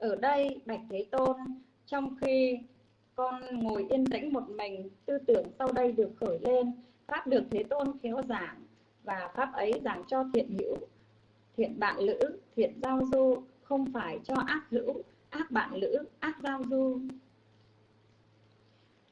ở đây bạch thế tôn, trong khi con ngồi yên tĩnh một mình, tư tưởng sau đây được khởi lên, pháp được thế tôn khéo giảng, và pháp ấy giảng cho thiện hữu, thiện bạn lữ, thiện giao du, không phải cho ác hữu, ác bạn lữ, ác giao du.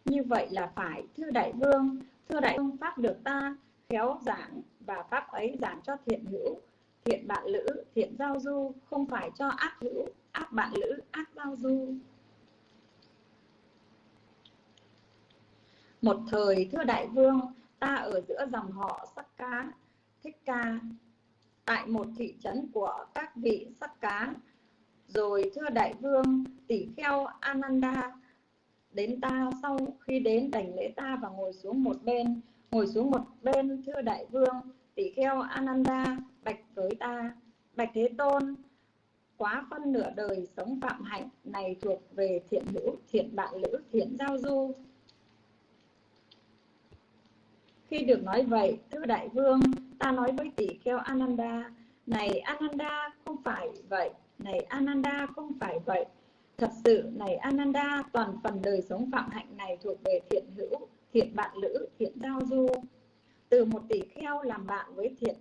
Như vậy là phải, thưa đại vương, thưa đại vương, pháp được ta khéo giảng, và pháp ấy giảng cho thiện hữu, thiện bạn lữ, thiện giao du, không phải cho ác hữu ác bạn lữ, ác giao du. Một thời, thưa đại vương, ta ở giữa dòng họ sắc cá, thích ca, tại một thị trấn của các vị sắc cá. Rồi, thưa đại vương, tỷ kheo ananda, đến ta sau khi đến đảnh lễ ta và ngồi xuống một bên. Ngồi xuống một bên, thưa đại vương, tỷ kheo ananda, bạch với ta. Bạch thế tôn quá phân nửa đời sống phạm hạnh này thuộc về thiện nữ thiện bạn nữ thiện giao du. Khi được nói vậy thưa đại vương, ta nói với tỷ kheo ananda, này ananda, không phải vậy, này ananda, không phải vậy. Thật sự, này ananda, toàn phần đời sống phạm hạnh này thuộc về thiện hữu, thiện bạn nữ thiện giao du. Từ một tỷ kheo làm bạn với thiện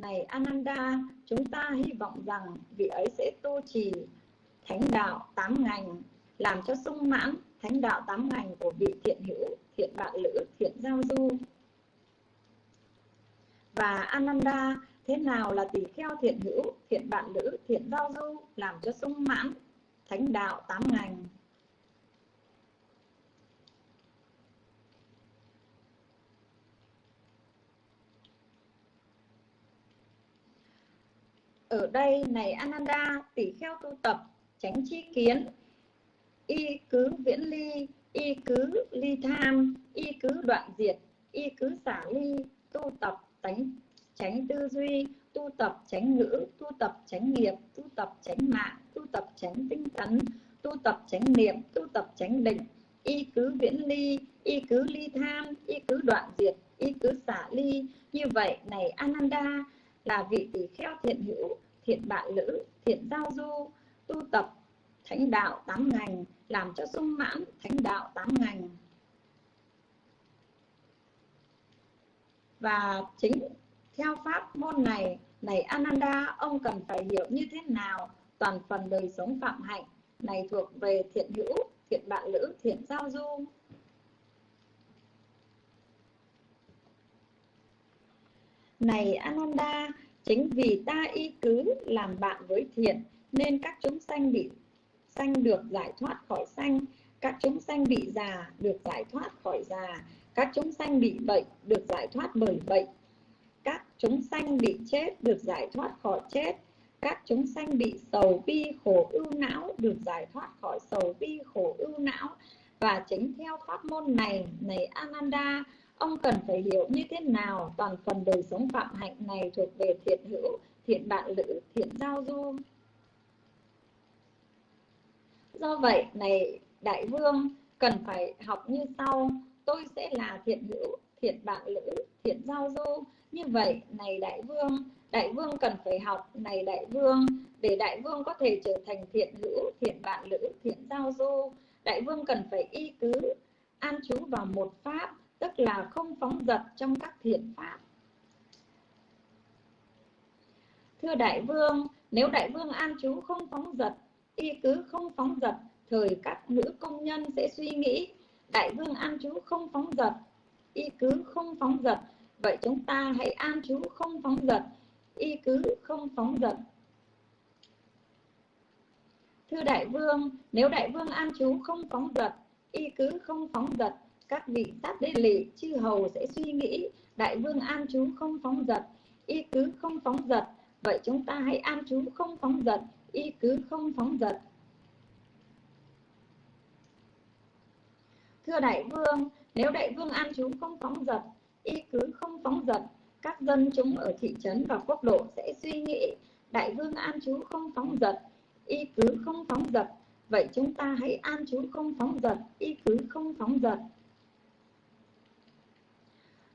này Ananda, chúng ta hy vọng rằng vị ấy sẽ tu trì thánh đạo tám ngành, làm cho sung mãn thánh đạo tám ngành của vị thiện hữu, thiện bạn lữ, thiện giao du. Và Ananda, thế nào là tỷ kheo thiện hữu, thiện bạn lữ, thiện giao du, làm cho sung mãn thánh đạo tám ngành? Ở đây này, Ananda tỷ kheo tu tập, tránh chi kiến. Y cứ viễn ly, y cứ ly tham, y cứ đoạn diệt, y cứ xả ly, tu tập tránh tránh tư duy, tu tập, tránh ngữ, tu tập, tránh nghiệp, tu tập, tránh mạng, tu tập, tránh tinh tấn, tu tập, tránh niệm, tu tập, tránh định. Y cứ viễn ly, y cứ ly tham, y cứ đoạn diệt, y cứ xả ly. Như vậy này, Ananda là vị tỷ kheo thiện hữu thiện bạn lữ, thiện giao du, tu tập, thánh đạo tám ngành, làm cho sung mãn thánh đạo tám ngành. Và chính theo pháp môn này này Ananda, ông cần phải hiểu như thế nào toàn phần đời sống phạm hạnh, này thuộc về thiện hữu, thiện bạn lữ, thiện giao du. Này Ananda Chính vì ta y cứ làm bạn với thiện nên các chúng sanh bị sanh được giải thoát khỏi sanh, các chúng sanh bị già được giải thoát khỏi già, các chúng sanh bị bệnh được giải thoát bởi bệnh, các chúng sanh bị chết được giải thoát khỏi chết, các chúng sanh bị sầu bi khổ ưu não được giải thoát khỏi sầu bi khổ ưu não. Và chính theo pháp môn này này Ananda ông cần phải hiểu như thế nào toàn phần đời sống phạm hạnh này thuộc về thiện hữu, thiện bạn lữ, thiện giao du? Do vậy, này đại vương, cần phải học như sau. Tôi sẽ là thiện hữu, thiện bạn lữ, thiện giao du. Như vậy, này đại vương đại vương cần phải học, này đại vương, để đại vương có thể trở thành thiện hữu, thiện bạn lữ, thiện giao du. Đại vương cần phải y cứ, an trú vào một pháp tức là không phóng dật trong các thiện pháp. Thưa đại vương, nếu đại vương an chú không phóng dật, y cứ không phóng dật, thời các nữ công nhân sẽ suy nghĩ, đại vương an chú không phóng dật, y cứ không phóng dật, vậy chúng ta hãy an chú không phóng dật, y cứ không phóng dật. Thưa đại vương, nếu đại vương an chú không phóng dật, y cứ không phóng dật các vị sát đế lị chư hầu sẽ suy nghĩ đại vương an chú không phóng dật y cứ không phóng dật vậy chúng ta hãy an chú không phóng dật y cứ không phóng dật thưa đại vương nếu đại vương an chú không phóng dật y cứ không phóng dật các dân chúng ở thị trấn và quốc độ sẽ suy nghĩ đại vương an chú không phóng dật y cứ không phóng dật vậy chúng ta hãy an chú không phóng dật y cứ không phóng dật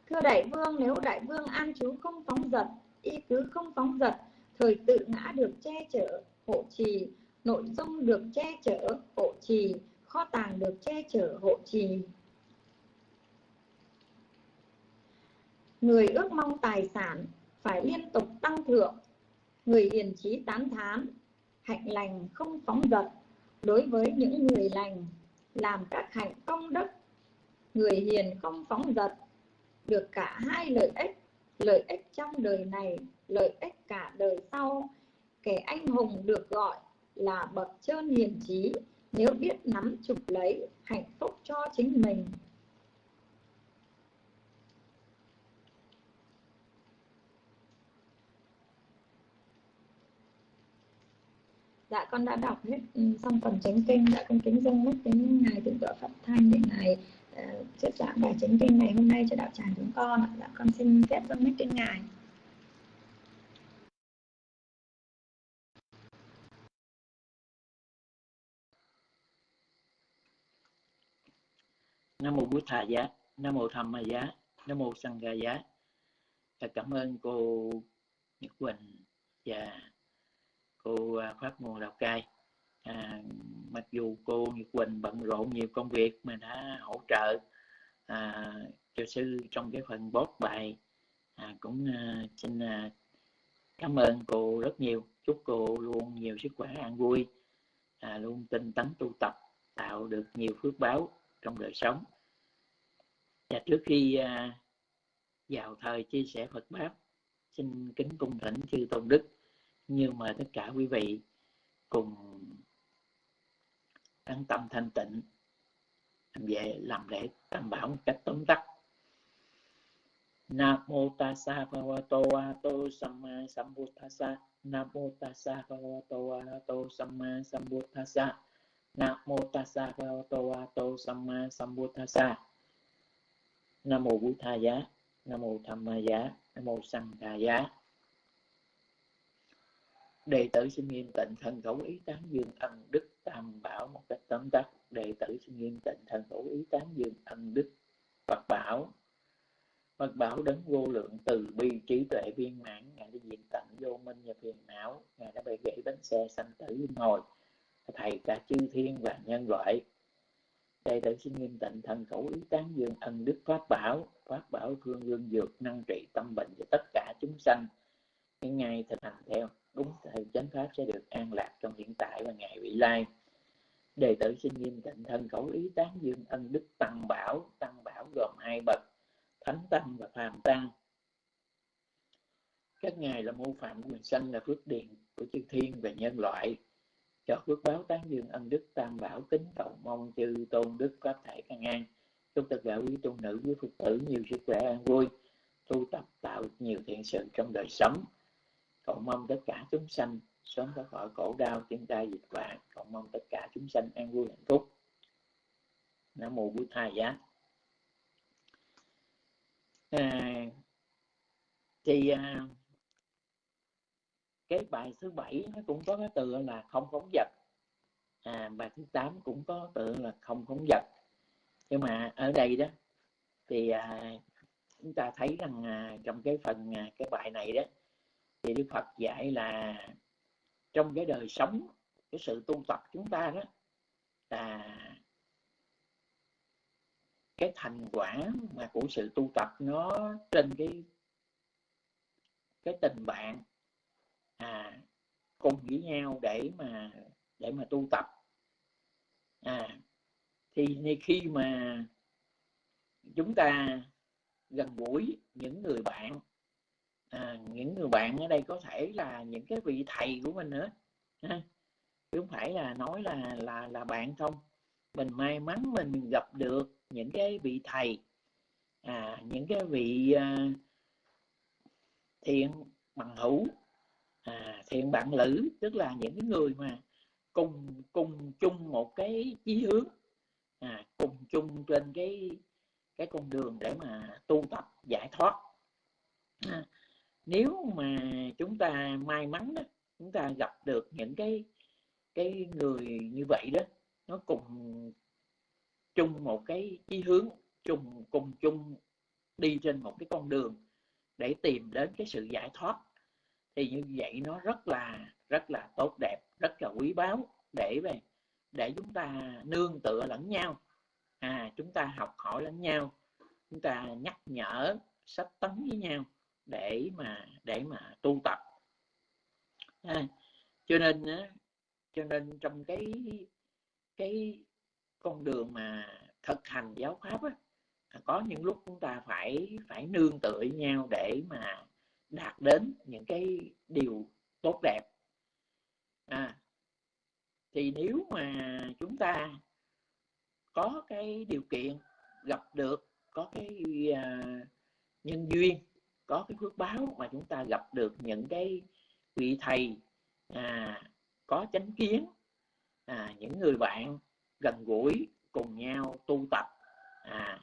Thưa đại vương, nếu đại vương an chú không phóng dật, y cứ không phóng dật, thời tự ngã được che chở, hộ trì, nội dung được che chở hộ trì kho tàng được che chở hộ trì. Người ước mong tài sản phải liên tục tăng thượng. Người hiền trí tán thán hạnh lành không phóng dật. Đối với những người lành làm các hạnh công đức. Người hiền không phóng dật được cả hai lợi ích lợi ích trong đời này, lợi ích cả đời sau. Kẻ anh hùng được gọi là bậc trơn hiền trí, nếu biết nắm chụp lấy, hạnh phúc cho chính mình. Dạ con đã đọc hết ừ, xong phần chánh kinh, đã con kính dâng mất đến ngài thượng tọa pháp thanh để ngài Ờ, thuyết giảng bài chính kinh ngày hôm nay cho đạo tràng chúng con ạ. Dạ con xin phép dâng mất trên ngài. Nam mô bút thà giá, nam mô tham ma giá, nam mô Sang ga giá. Cảm ơn cô nhật quỳnh và cô à, pháp nguồn lào cai à, mặc dù cô nhật quỳnh bận rộn nhiều công việc mà đã hỗ trợ à, cho sư trong cái phần bót bài à, cũng à, xin à, cảm ơn cô rất nhiều. Chúc cô luôn nhiều sức khỏe an vui à, luôn tinh tấn tu tập tạo được nhiều phước báo trong đời sống. Và trước khi à, vào thời chia sẻ Phật pháp xin kính cung thỉnh chư tôn đức. Nhưng mà tất cả quý vị cùng an tâm thanh tịnh. Về làm lễ tam bảo một cách tóm tắt. Nam mô tassa bhagavato arahato samma sambuddhassa Nam mô tassa bhagavato arahato samma sambuddhassa Nam mô tassa bhagavato arahato samma sambuddhassa Nam mô Bụt Tha giá. Nam mô Tham Ma giá. Nam mô Sanh Đà giá đệ tử xin nghiêm tịnh thần khẩu ý tán dương ân đức tam bảo một cách tóm tắt. Đệ tử xin nghiêm tịnh thần khẩu ý tán dương ân đức Phật bảo. Phật bảo đấng vô lượng từ bi trí tuệ viên mãn. Ngài đã diện tận vô minh và phiền não. Ngài đã bày gãy bánh xe sanh tử luân hồi. Thầy cả chư thiên và nhân loại. Đệ tử xin nghiêm tịnh thần khẩu ý tán dương ân đức pháp bảo. Pháp bảo thương lương dược, năng trị tâm bệnh cho tất cả chúng sanh. Những ngày thực hành theo đúng thời chánh pháp sẽ được an lạc trong hiện tại và ngày vị lai. Đệ tử xin nghiêm tịnh thân khẩu ý tán dương ân đức tăng bảo tăng bảo gồm hai bậc, thánh tăng và phàm tăng. Các ngài là mô phạm quyền sanh là phước điền của chư thiên và nhân loại. Cho phước báo tán dương ân đức, tam bảo kính cầu mong chư tôn đức pháp thể căn an. Chúc tất cả quý tu nữ quý phật tử nhiều sức khỏe an vui, tu tập tạo nhiều thiện sự trong đời sống cầu mong tất cả chúng sanh sớm thoát khỏi khổ đau thiên tai dịch bệnh. Cầu mong tất cả chúng sanh an vui hạnh phúc. Nam mô bổn thầy giá. À, thì à, cái bài thứ bảy nó cũng có cái từ là không phóng vật. À, bài thứ tám cũng có từ là không phóng vật. Nhưng mà ở đây đó thì à, chúng ta thấy rằng à, trong cái phần à, cái bài này đó thì Đức Phật dạy là trong cái đời sống, cái sự tu tập chúng ta đó là cái thành quả mà của sự tu tập nó trên cái cái tình bạn à cùng với nhau để mà để mà tu tập. À thì khi mà chúng ta gần gũi, những người bạn à, những người bạn ở đây có thể là những cái vị thầy của mình nữa. Ha chứ không phải là nói là là là bạn không. Mình may mắn mình gặp được những cái vị thầy. À, những cái vị à, thiện bằng hữu. À, thiện bạn lữ tức là những cái người mà cùng cùng chung một cái chí hướng. À, cùng chung trên cái cái con đường để mà tu tập giải thoát. À, nếu mà chúng ta may mắn đó chúng ta gặp được những cái cái người như vậy đó, nó cùng chung một cái chí hướng, chung, cùng chung đi trên một cái con đường để tìm đến cái sự giải thoát, thì như vậy nó rất là rất là tốt đẹp, rất là quý báu để về, để chúng ta nương tựa lẫn nhau. À chúng ta học hỏi lẫn nhau, chúng ta nhắc nhở, sách tấn với nhau để mà để mà tu tập. À, cho nên cho nên trong cái cái con đường mà thực hành giáo pháp á, có những lúc chúng ta phải phải nương tựa nhau để mà đạt đến những cái điều tốt đẹp. À, thì nếu mà chúng ta có cái điều kiện gặp được có cái uh, nhân duyên có cái phước báo mà chúng ta gặp được những cái vị thầy à, có chánh kiến à, những người bạn gần gũi cùng nhau tu tập à,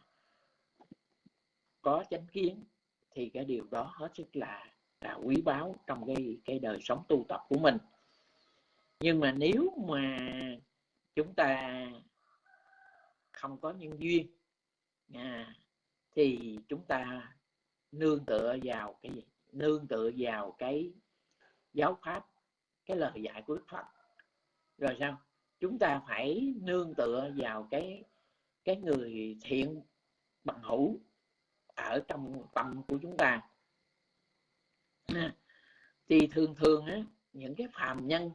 có chánh kiến thì cái điều đó hết sức là là quý báu trong cái cái đời sống tu tập của mình. Nhưng mà nếu mà chúng ta không có nhân duyên à, thì chúng ta nương tựa vào cái gì? Nương tựa vào cái giáo pháp cái lời dạy của Đức Phật. Rồi sao? Chúng ta phải nương tựa vào cái cái người thiện bằng hữu ở trong tâm của chúng ta. Thì thường thường á, những cái phàm nhân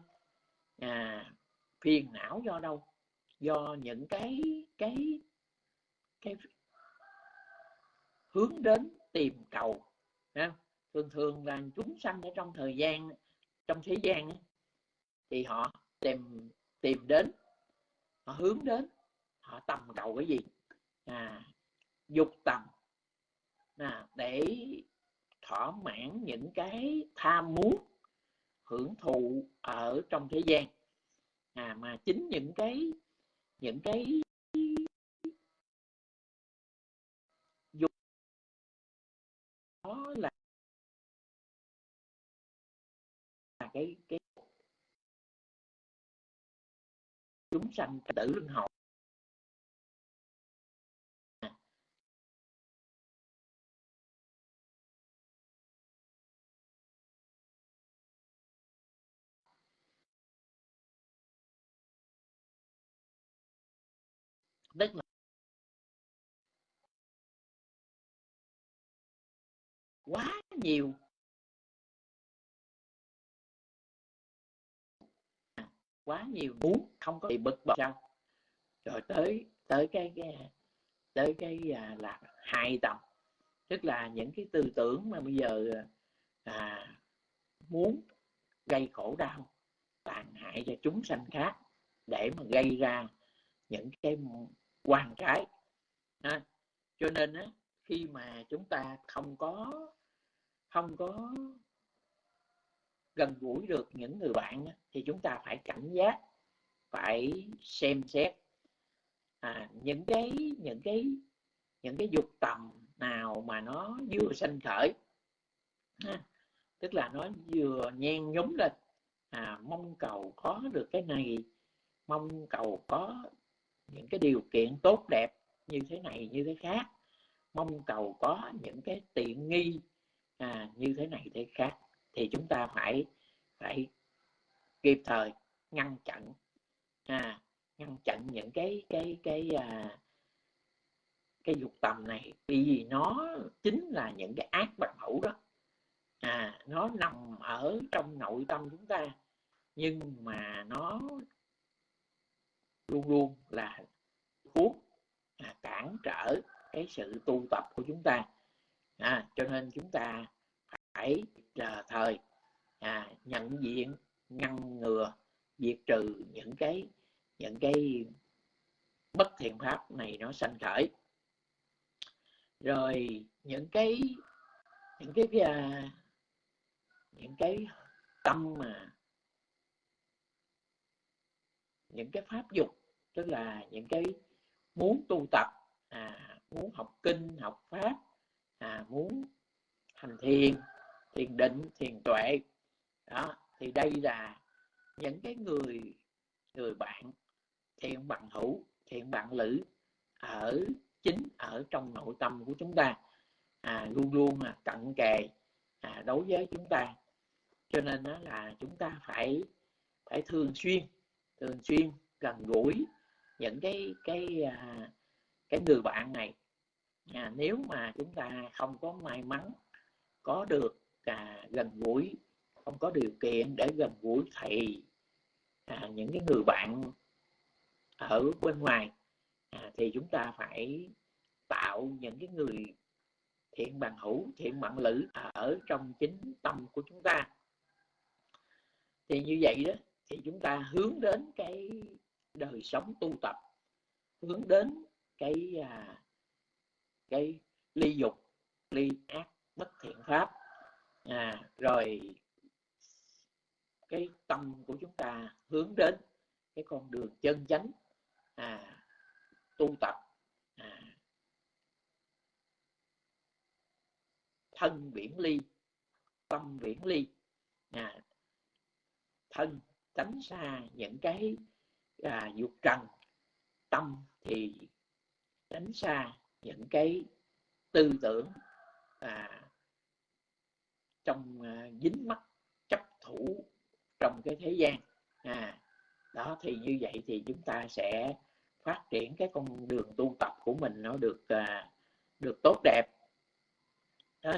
à, phiền não do đâu? Do những cái cái cái hướng đến tìm cầu. Ha? thường thường là chúng sanh ở trong thời gian trong thế gian thì họ tìm tìm đến họ hướng đến họ tầm cầu cái gì? À, dục tầm. À, để thỏa mãn những cái tham muốn hưởng thụ ở trong thế gian. À, mà chính những cái những cái là cái cái chúng sanh tử luân hồi. Tức là quá nhiều. Quá nhiều muốn không có bị bực bội sao rồi tới tới cái, cái tới cái à, là hai tầm tức là những cái tư tưởng mà bây giờ à, muốn gây khổ đau tàn hại cho chúng sanh khác để mà gây ra những cái quan trái. À, cho nên á, khi mà chúng ta không có không có gần gũi được những người bạn thì chúng ta phải cảnh giác phải xem xét à, những cái những cái những cái dục tầm nào mà nó vừa sanh khởi à, tức là nó vừa nhen nhúm lên. À, mong cầu có được cái này mong cầu có những cái điều kiện tốt đẹp như thế này như thế khác mong cầu có những cái tiện nghi à, như thế này thế khác thì chúng ta phải phải kịp thời ngăn chặn à, ngăn chặn những cái cái cái à, cái dục tầm này. Vì nó chính là những cái ác bạch hữu đó. À nó nằm ở trong nội tâm chúng ta nhưng mà nó luôn luôn là thuốc à, cản trở cái sự tu tập của chúng ta. À, cho nên chúng ta phải chờ thời à, nhận diện ngăn ngừa diệt trừ những cái những cái bất thiện pháp này nó sanh khởi. Rồi những cái những cái uh, những cái tâm mà những cái pháp dục tức là những cái muốn tu tập à, muốn học kinh học pháp à, muốn hành thiền thiền định thiền tuệ. Đó thì đây là những cái người người bạn thiện bằng hữu thiện bạn lữ ở chính ở trong nội tâm của chúng ta. À, luôn luôn à cận kề à, đối với chúng ta. Cho nên đó là chúng ta phải phải thường xuyên thường xuyên gần gũi những cái cái à, cái người bạn này. À, nếu mà chúng ta không có may mắn có được à, gần gũi không có điều kiện để gần gũi thầy à, những cái người bạn ở bên ngoài à, thì chúng ta phải tạo những cái người thiện bằng hữu thiện bạn lữ ở trong chính tâm của chúng ta. Thì như vậy đó thì chúng ta hướng đến cái đời sống tu tập hướng đến cái à, cái ly dục ly ác bất thiện pháp. À, rồi cái tâm của chúng ta hướng đến cái con đường chân chánh à, tu tập à, thân biển ly tâm biển ly. À, thân tránh xa những cái à, dục trần tâm thì tránh xa những cái tư tưởng à, trong à, dính mắc chấp thủ trong cái thế gian à, đó thì như vậy thì chúng ta sẽ phát triển cái con đường tu tập của mình nó được à, được tốt đẹp đó.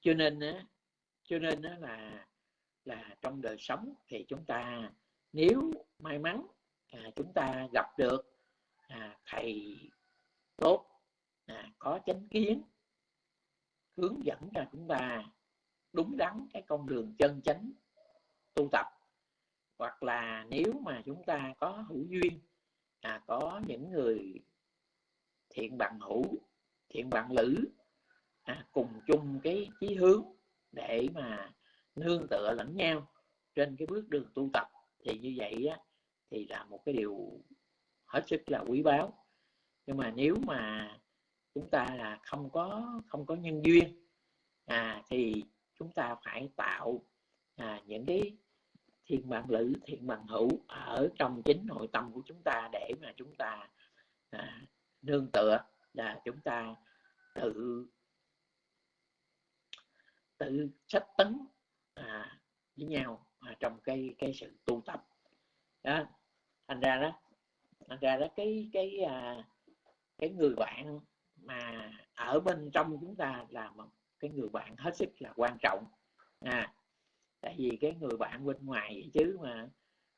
cho nên á cho nên á là là trong đời sống thì chúng ta nếu may mắn à, chúng ta gặp được à, thầy tốt. À, có chánh kiến. Hướng dẫn cho chúng ta đúng đắn cái con đường chân chánh tu tập. Hoặc là nếu mà chúng ta có hữu duyên à, có những người thiện bằng hữu thiện bằng lữ à, cùng chung cái chí hướng để mà nương tựa lẫn nhau trên cái bước đường tu tập thì như vậy á, thì là một cái điều hết sức là quý báu nhưng mà nếu mà chúng ta là không có không có nhân duyên à, thì chúng ta phải tạo à, những cái thiện bạn lữ thiện bằng hữu ở trong chính nội tâm của chúng ta để mà chúng ta à, nương tựa là chúng ta tự tự sách tấn à, với nhau à, trong cái cái sự tu tập. Đó thành ra đó thành ra đó cái cái à, cái người bạn mà ở bên trong chúng ta là một cái người bạn hết sức là quan trọng. À tại vì cái người bạn bên ngoài vậy chứ mà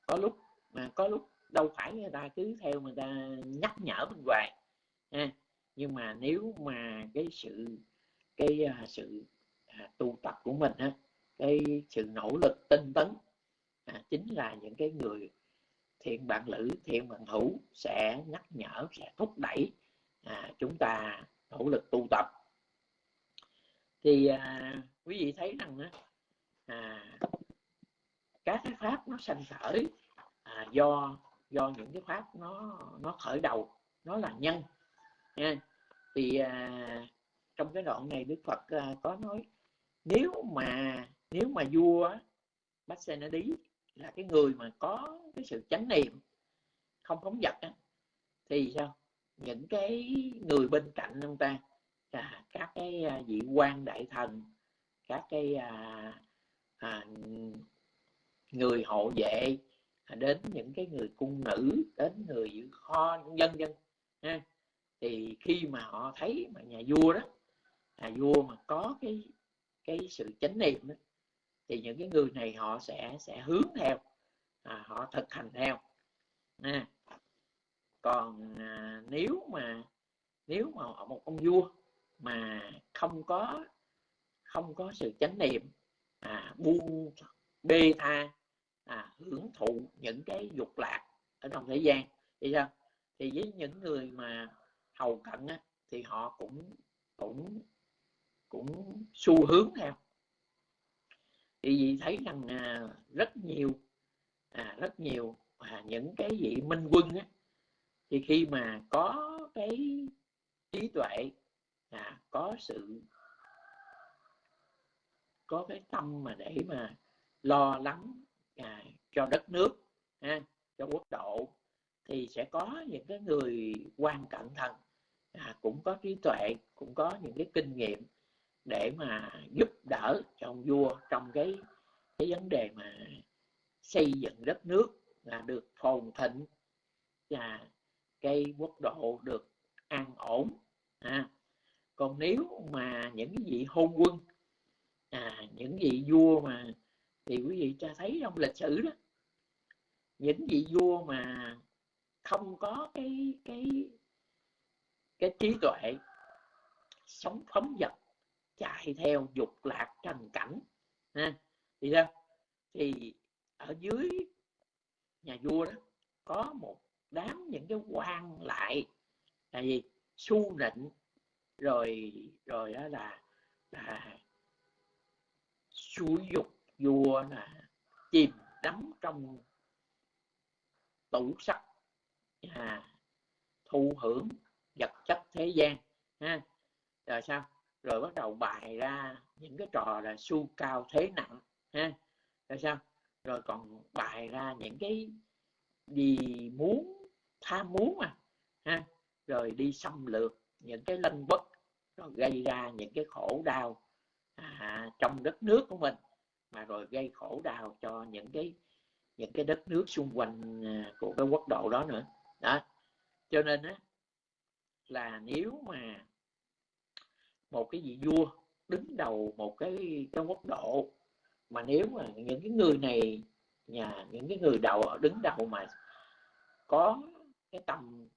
có lúc mà có lúc đâu phải người ta cứ theo người ta nhắc nhở bên ngoài à, nhưng mà nếu mà cái sự cái uh, sự uh, tu tập của mình á cái sự nỗ lực tinh tấn à, chính là những cái người thiện bạn lữ thiện bạn hữu sẽ nhắc nhở sẽ thúc đẩy à, chúng ta nỗ lực tu tập. Thì à, quý vị thấy rằng á, à, các cái pháp nó sanh khởi à, do do những cái pháp nó nó khởi đầu nó là nhân. Nha. Thì à, trong cái đoạn này đức phật à, có nói nếu mà nếu mà vua bách xe nó đi là cái người mà có cái sự chánh niệm không phóng vật á, thì sao? Những cái người bên cạnh ông ta à, các cái à, vị quan đại thần các cái à, à, người hộ vệ à, đến những cái người cung nữ đến người giữ kho dân dân ha. Thì khi mà họ thấy mà nhà vua đó nhà vua mà có cái cái sự chánh niệm đó, thì những cái người này họ sẽ sẽ hướng theo à, họ thực hành theo à, còn à, nếu mà nếu mà một ông vua mà không có không có sự chánh niệm à, buông bê tha à, hưởng thụ những cái dục lạc ở trong thế gian thì sao? Thì với những người mà hầu cận á, thì họ cũng cũng cũng xu hướng theo. Thì vì thấy rằng à, rất nhiều à, rất nhiều à, những cái vị minh quân á, thì khi mà có cái trí tuệ à, có sự có cái tâm mà để mà lo lắng à, cho đất nước ha, cho quốc độ thì sẽ có những cái người quan cận thần à, cũng có trí tuệ cũng có những cái kinh nghiệm để mà giúp đỡ cho ông vua trong cái cái vấn đề mà xây dựng đất nước là được phồn thịnh và cây quốc độ được an ổn. À, còn nếu mà những vị hôn quân à, những vị vua mà thì quý vị cho thấy trong lịch sử đó những vị vua mà không có cái cái cái trí tuệ sống phóng vật chạy theo dục lạc trần cảnh ha thì sao? Thì ở dưới nhà vua đó có một đám những cái quan lại. Là gì su nịnh rồi rồi đó là là xúi dục vua là chìm đắm trong tủ sắc à, thu hưởng vật chất thế gian ha. Rồi sao? Rồi bắt đầu bài ra những cái trò là su cao thế nặng ha. Rồi sao? Rồi còn bài ra những cái gì muốn tham muốn mà ha. Rồi đi xâm lược những cái lân bất rồi gây ra những cái khổ đau à, trong đất nước của mình mà rồi gây khổ đau cho những cái những cái đất nước xung quanh à, của cái quốc độ đó nữa. Đó. Cho nên á là nếu mà một cái vị vua đứng đầu một cái cái quốc độ mà nếu mà những cái người này nhà những cái người đầu đứng đầu mà có cái tầm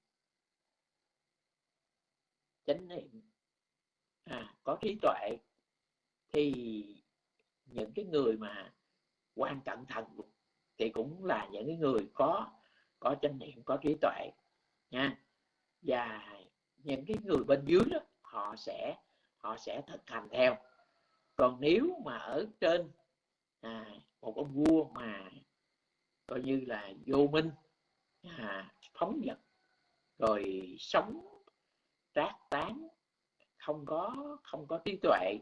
chánh niệm. À, có trí tuệ thì những cái người mà quan cận thần thì cũng là những cái người có có chánh niệm có trí tuệ nha. Và những cái người bên dưới đó họ sẽ họ sẽ thực hành theo. Còn nếu mà ở trên à, một ông vua mà coi như là vô minh à, phóng vật rồi sống trác tán không có không có trí tuệ.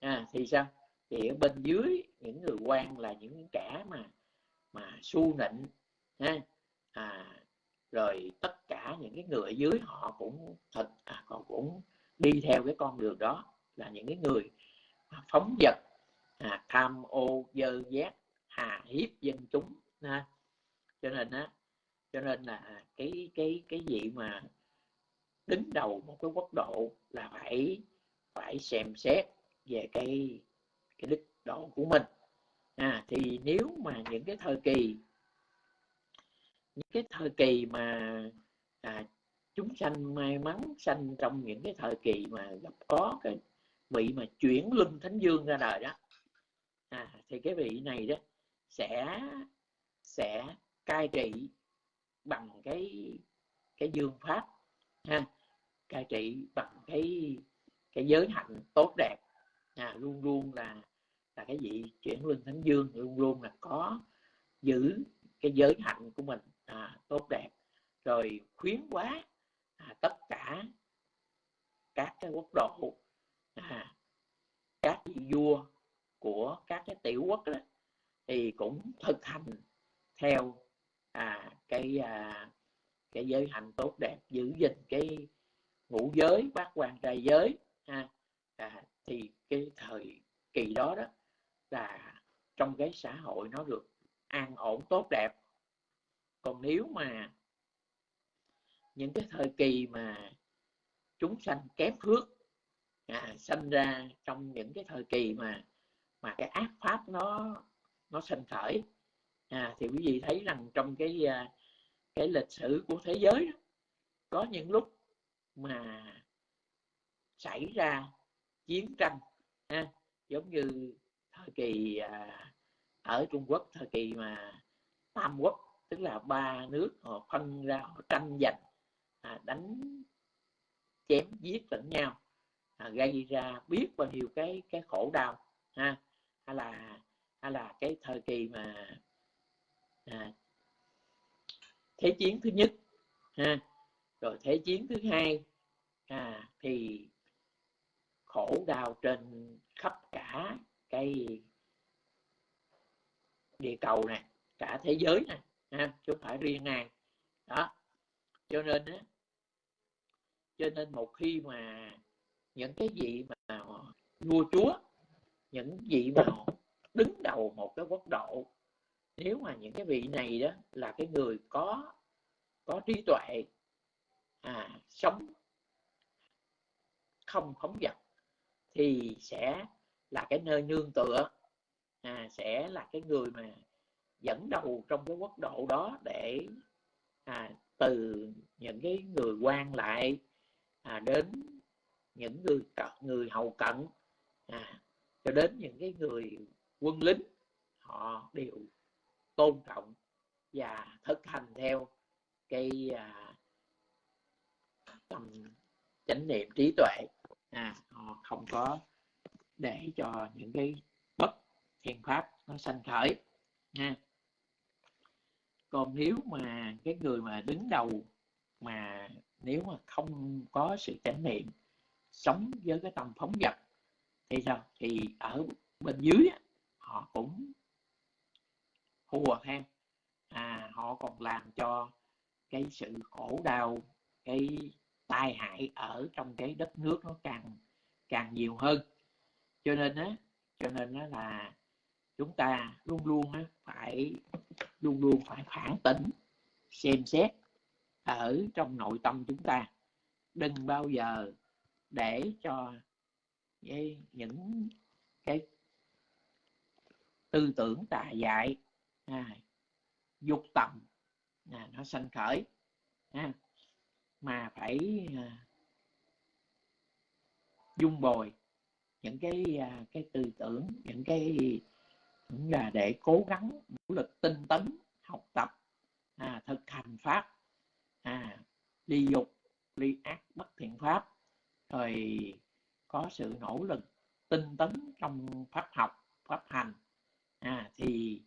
À, thì sao? Thì ở bên dưới những người quan là những kẻ mà mà su nịnh ha? À, rồi tất cả những cái người ở dưới họ cũng thật à, họ cũng đi theo cái con đường đó là những cái người phóng vật à, tham ô dơ giác hà hiếp dân chúng ha. cho nên á cho nên là cái cái cái gì mà đứng đầu một cái quốc độ là phải phải xem xét về cái cái đức độ của mình. À thì nếu mà những cái thời kỳ những cái thời kỳ mà à, chúng sanh may mắn sanh trong những cái thời kỳ mà gặp có cái vị mà chuyển luân thánh dương ra đời đó à, thì cái vị này đó sẽ sẽ cai trị bằng cái cái dương pháp ha. Cai trị bằng cái cái giới hạnh tốt đẹp à, luôn luôn là là cái vị chuyển luân thánh dương luôn luôn là có giữ cái giới hạnh của mình à, tốt đẹp. Rồi khuyến quá à, tất cả các cái quốc độ à, các vị vua của các cái tiểu quốc đó thì cũng thực hành theo à, cái à, cái giới hạnh tốt đẹp giữ gìn cái ngũ giới bát quan trai giới ha. À, thì cái thời kỳ đó đó là trong cái xã hội nó được an ổn tốt đẹp. Còn nếu mà những cái thời kỳ mà chúng sanh kém phước à, sanh ra trong những cái thời kỳ mà mà cái ác pháp nó nó sinh khởi à, thì quý vị thấy rằng trong cái à, cái lịch sử của thế giới đó, có những lúc mà xảy ra chiến tranh ha, giống như thời kỳ à, ở Trung Quốc thời kỳ mà Tam Quốc tức là ba nước họ phân ra họ tranh giành à, đánh chém giết lẫn nhau à, gây ra biết bao nhiêu cái cái khổ đau ha hay là hay là cái thời kỳ mà à, thế chiến thứ nhất ha. Rồi thế chiến thứ hai à, thì khổ đau trên khắp cả cái địa cầu này cả thế giới này ha chứ không phải riêng này đó. Cho nên á cho nên một khi mà những cái gì mà vua chúa những vị mà đứng đầu một cái quốc độ nếu mà những cái vị này đó là cái người có có trí tuệ à, sống không phóng dật thì sẽ là cái nơi nương tựa à, sẽ là cái người mà dẫn đầu trong cái quốc độ đó để à, từ những cái người quan lại à, đến những người người hầu cận à, cho đến những cái người quân lính họ đều tôn trọng và thực hành theo cái à, tầm chánh niệm trí tuệ. À, họ không có để cho những cái bất thiện pháp nó sanh khởi nha. Còn nếu mà cái người mà đứng đầu mà nếu mà không có sự chánh niệm sống với cái tâm phóng dật thì sao? Thì ở bên dưới họ cũng hùa ha à họ còn làm cho cái sự khổ đau, cái tai hại ở trong cái đất nước nó càng càng nhiều hơn. Cho nên á, cho nên á là chúng ta luôn luôn á phải, luôn luôn phải phản tỉnh, xem xét ở trong nội tâm chúng ta. Đừng bao giờ để cho những cái tư tưởng tà dại à, dục tầm à, nó sanh khởi à, mà phải à, dung bồi những cái à, cái tư tưởng những cái cũng là để cố gắng nỗ lực tinh tấn học tập à, thực hành pháp à, ly dục ly ác bất thiện pháp rồi có sự nỗ lực tinh tấn trong pháp học pháp hành à, thì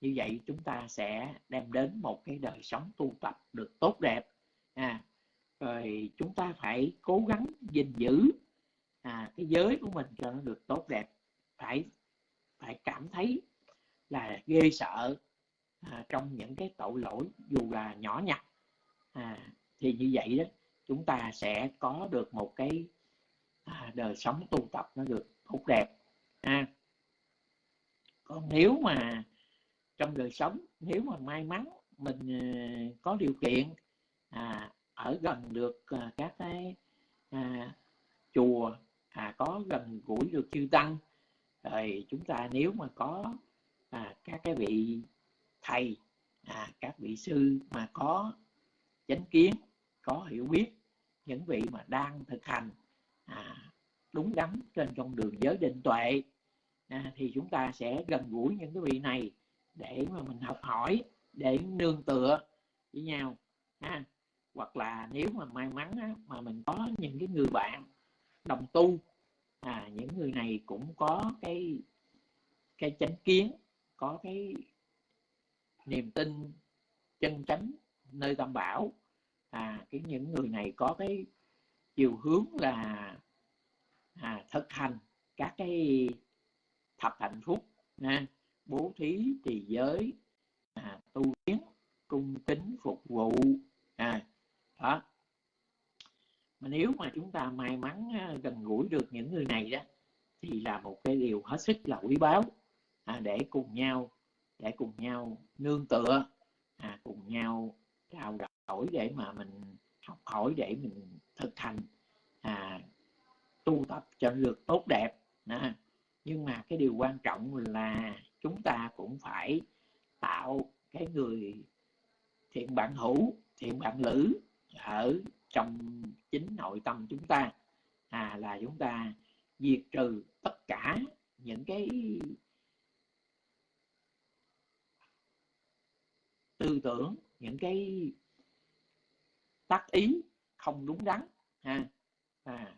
như vậy chúng ta sẽ đem đến một cái đời sống tu tập được tốt đẹp. À, rồi chúng ta phải cố gắng gìn giữ à, cái giới của mình cho nó được tốt đẹp. Phải phải cảm thấy là ghê sợ à, trong những cái tội lỗi dù là nhỏ nhặt. À, thì như vậy đó chúng ta sẽ có được một cái à, đời sống tu tập nó được tốt đẹp. À, còn nếu mà trong đời sống nếu mà may mắn mình ờ, có điều kiện à, ở gần được à, các cái à, chùa à, có gần gũi được chư tăng rồi chúng ta nếu mà có à, các cái vị thầy à, các vị sư mà có chánh kiến có hiểu biết những vị mà đang thực hành à, đúng đắn trên con đường giới định tuệ à, thì chúng ta sẽ gần gũi những cái vị này để mà mình học hỏi để nương tựa với nhau ha. Hoặc là nếu mà may mắn á, mà mình có những cái người bạn đồng tu à những người này cũng có cái cái chánh kiến có cái niềm tin chân chánh nơi tam bảo à cái những người này có cái chiều hướng là à, thực hành các cái thập hạnh phúc nha bố thí trì giới à, tu kiến cung kính phục vụ. À, đó. Mà nếu mà chúng ta may mắn gần gũi được những người này đó thì là một cái điều hết sức là quý báu. À, để cùng nhau để cùng nhau nương tựa à, cùng nhau trao đổi để mà mình học hỏi để mình thực hành à, tu tập cho được tốt đẹp. À, nhưng mà cái điều quan trọng là chúng ta cũng phải tạo cái người thiện bạn hữu thiện bạn lữ ở trong chính nội tâm chúng ta. À là chúng ta diệt trừ tất cả những cái tư tưởng những cái tác ý không đúng đắn ha. À,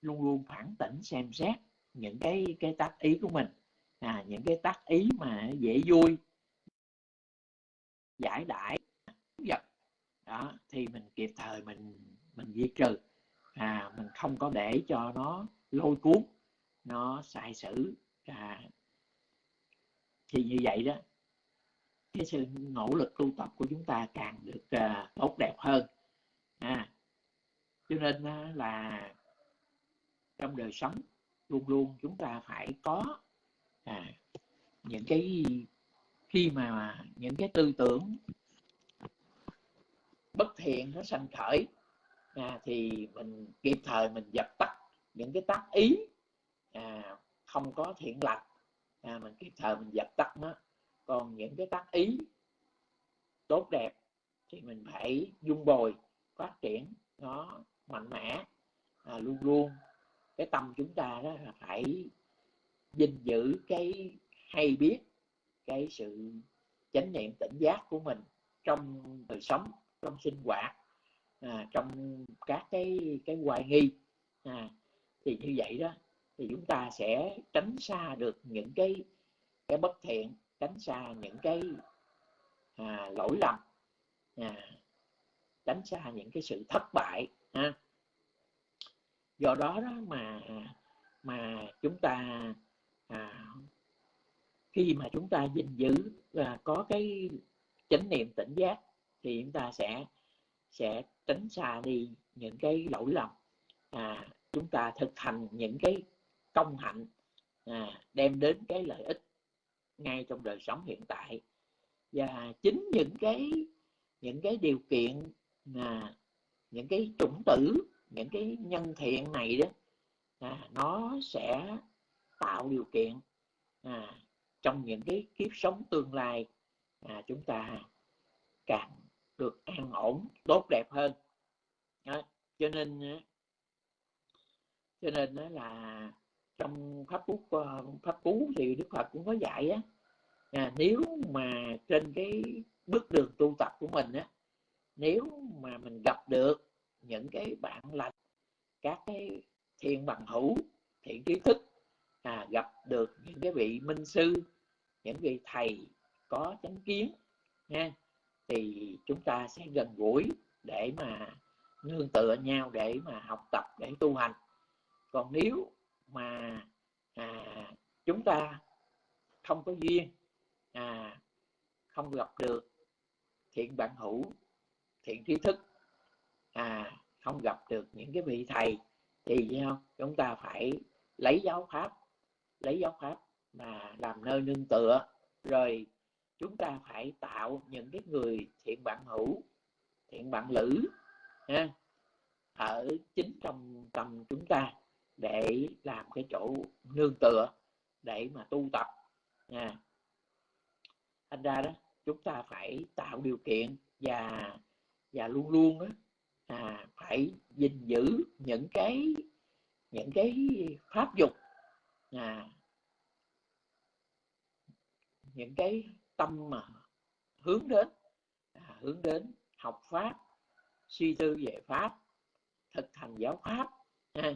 luôn luôn phản tỉnh xem xét những cái cái tác ý của mình à, những cái tác ý mà dễ vui giải đãi vật đó thì mình kịp thời mình mình diệt trừ. À mình không có để cho nó lôi cuốn nó sai sử. À, thì như vậy đó cái sự nỗ lực tu tập của chúng ta càng được à, tốt đẹp hơn. À, cho nên à, là trong đời sống luôn luôn chúng ta phải có à, những cái khi mà những cái tư tưởng bất thiện nó sanh khởi à, thì mình kịp thời mình dập tắt những cái tác ý à, không có thiện lành. À, mình kịp thời mình dập tắt nó. Còn những cái tác ý tốt đẹp thì mình phải dung bồi phát triển nó mạnh mẽ à, luôn luôn. Cái tâm chúng ta đó là phải gìn giữ cái hay biết cái sự chánh niệm tỉnh giác của mình trong đời sống trong sinh hoạt à, trong các cái cái hoài nghi à, thì như vậy đó thì chúng ta sẽ tránh xa được những cái cái bất thiện tránh xa những cái à, lỗi lầm à, tránh xa những cái sự thất bại ha. do đó đó mà mà chúng ta à, khi mà chúng ta gìn giữ và có cái chánh niệm tỉnh giác thì chúng ta sẽ sẽ tránh xa đi những cái lỗi lầm. À, chúng ta thực hành những cái công hạnh à, đem đến cái lợi ích ngay trong đời sống hiện tại. Và chính những cái những cái điều kiện à, những cái chủng tử những cái nhân thiện này đó à, nó sẽ tạo điều kiện à, trong những cái kiếp sống tương lai à, chúng ta càng được an ổn tốt đẹp hơn. À, cho nên cho nên đó là trong pháp cú ờ, pháp cú thì đức phật cũng có dạy á à, nếu mà trên cái bước đường tu tập của mình á nếu mà mình gặp được những cái bạn lành các cái thiện bằng hữu thiện trí thức à, gặp được những cái vị minh sư những vị thầy có chánh kiến nha thì chúng ta sẽ gần gũi để mà nương tựa nhau để mà học tập để tu hành. Còn nếu mà à, chúng ta không có duyên à, không gặp được thiện bạn hữu thiện trí thức à, không gặp được những cái vị thầy thì sao chúng ta phải lấy giáo pháp lấy giáo pháp mà làm nơi nương tựa. Rồi chúng ta phải tạo những cái người thiện bạn hữu thiện bạn lữ ha, ở chính trong tâm chúng ta để làm cái chỗ nương tựa để mà tu tập nha thành ra đó chúng ta phải tạo điều kiện và và luôn luôn đó à, phải gìn giữ những cái những cái pháp dục à, những cái tâm mà hướng đến à, hướng đến học pháp suy tư về pháp thực hành giáo pháp à,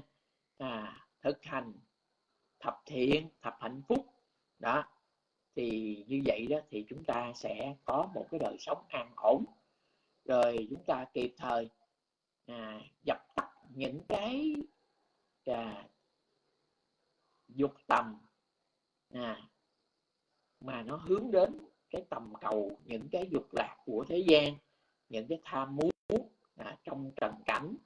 à, thực hành thập thiện thập hạnh phúc đó thì như vậy đó thì chúng ta sẽ có một cái đời sống an ổn. Rồi chúng ta kịp thời à, dập tắt những cái à, dục tầm. À, mà nó hướng đến cái tầm cầu những cái dục lạc của thế gian những cái tham muốn à, trong trần cảnh.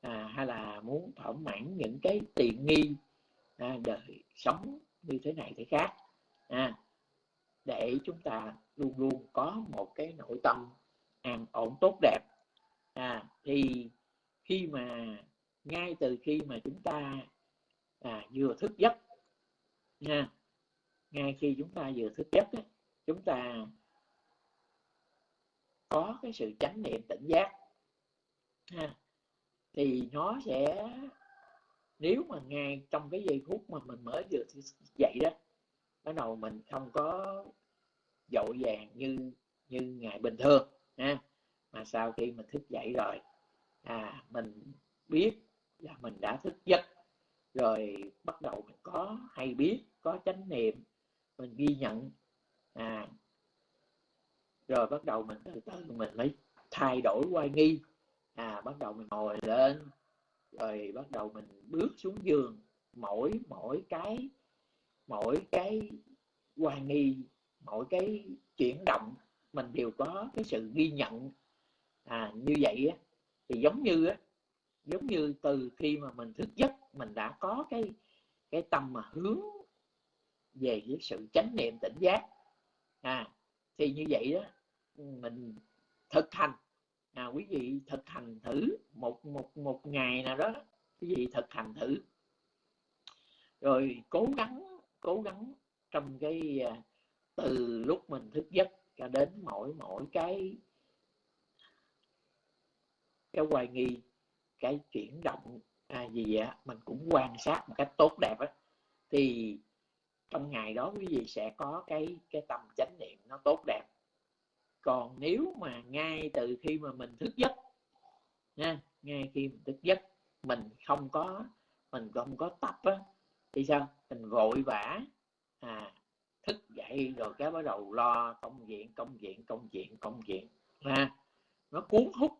À, hay là muốn thỏa mãn những cái tiện nghi à, đời sống như thế này thế khác. À, để chúng ta luôn luôn có một cái nội tâm an ổn tốt đẹp. À, thì khi mà ngay từ khi mà chúng ta à, vừa thức giấc nha. Ngay khi chúng ta vừa thức giấc chúng ta có cái sự chánh niệm tỉnh giác ha, thì nó sẽ nếu mà ngay trong cái giây phút mà mình mới vừa dậy đó bắt đầu mình không có dội vàng như như ngày bình thường ha. Mà sau khi mình thức dậy rồi à mình biết là mình đã thức giấc rồi bắt đầu mình có hay biết, có chánh niệm, mình ghi nhận. À rồi bắt đầu mình từ từ mình mới thay đổi quay nghi. À bắt đầu mình ngồi lên, rồi bắt đầu mình bước xuống giường. Mỗi mỗi cái mỗi cái hoài nghi, mỗi cái chuyển động, mình đều có cái sự ghi nhận. À như vậy á, thì giống như á, giống như từ khi mà mình thức giấc mình đã có cái cái tâm mà hướng về cái sự chánh niệm tỉnh giác. À thì như vậy đó mình thực hành. À, quý vị thực hành thử một một một ngày nào đó quý vị thực hành thử. Rồi cố gắng cố gắng trong cái à, từ lúc mình thức giấc cho đến mỗi mỗi cái cái hoài nghi cái chuyển động à, gì á mình cũng quan sát một cách tốt đẹp á. Thì trong ngày đó quý vị sẽ có cái cái tâm chánh niệm nó tốt đẹp. Còn nếu mà ngay từ khi mà mình thức giấc nha ngay khi mình thức giấc mình không có mình không có tập á thì sao? Mình vội vã à thức dậy rồi cái bắt đầu lo công việc công việc công việc công việc ha. Nó cuốn hút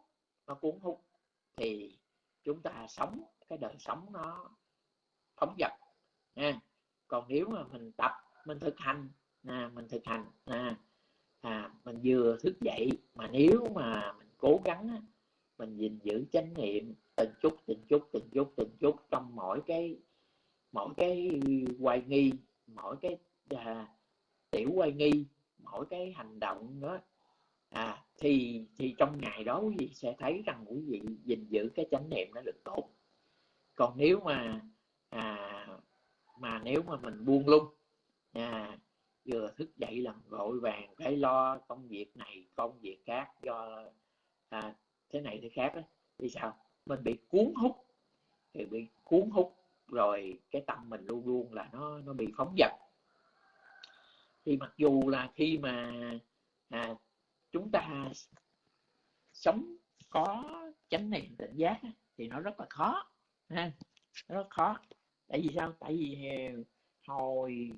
nó cuốn hút. Thì chúng ta sống cái đời sống nó phóng dật nha. Còn nếu mà mình tập mình thực hành nè mình thực hành nè à, mình vừa thức dậy mà nếu mà mình cố gắng mình gìn giữ chánh niệm từng chút từng chút từng chút từng chút trong mỗi cái mỗi cái hoài nghi mỗi cái à, tiểu quay nghi mỗi cái hành động đó à thì thì trong ngày đó quý vị sẽ thấy rằng quý vị gìn giữ cái chánh niệm nó được tốt còn nếu mà à, mà nếu mà mình buông lung à, vừa thức dậy làm vội vàng phải lo công việc này công việc khác do à, thế này thế khác đó, thì sao? Mình bị cuốn hút thì bị cuốn hút rồi cái tâm mình luôn luôn là nó nó bị phóng dật. Thì mặc dù là khi mà à, chúng ta sống có chánh niệm tỉnh giác thì nó rất là khó ha rất khó. Tại vì sao? Tại vì ờ, hồi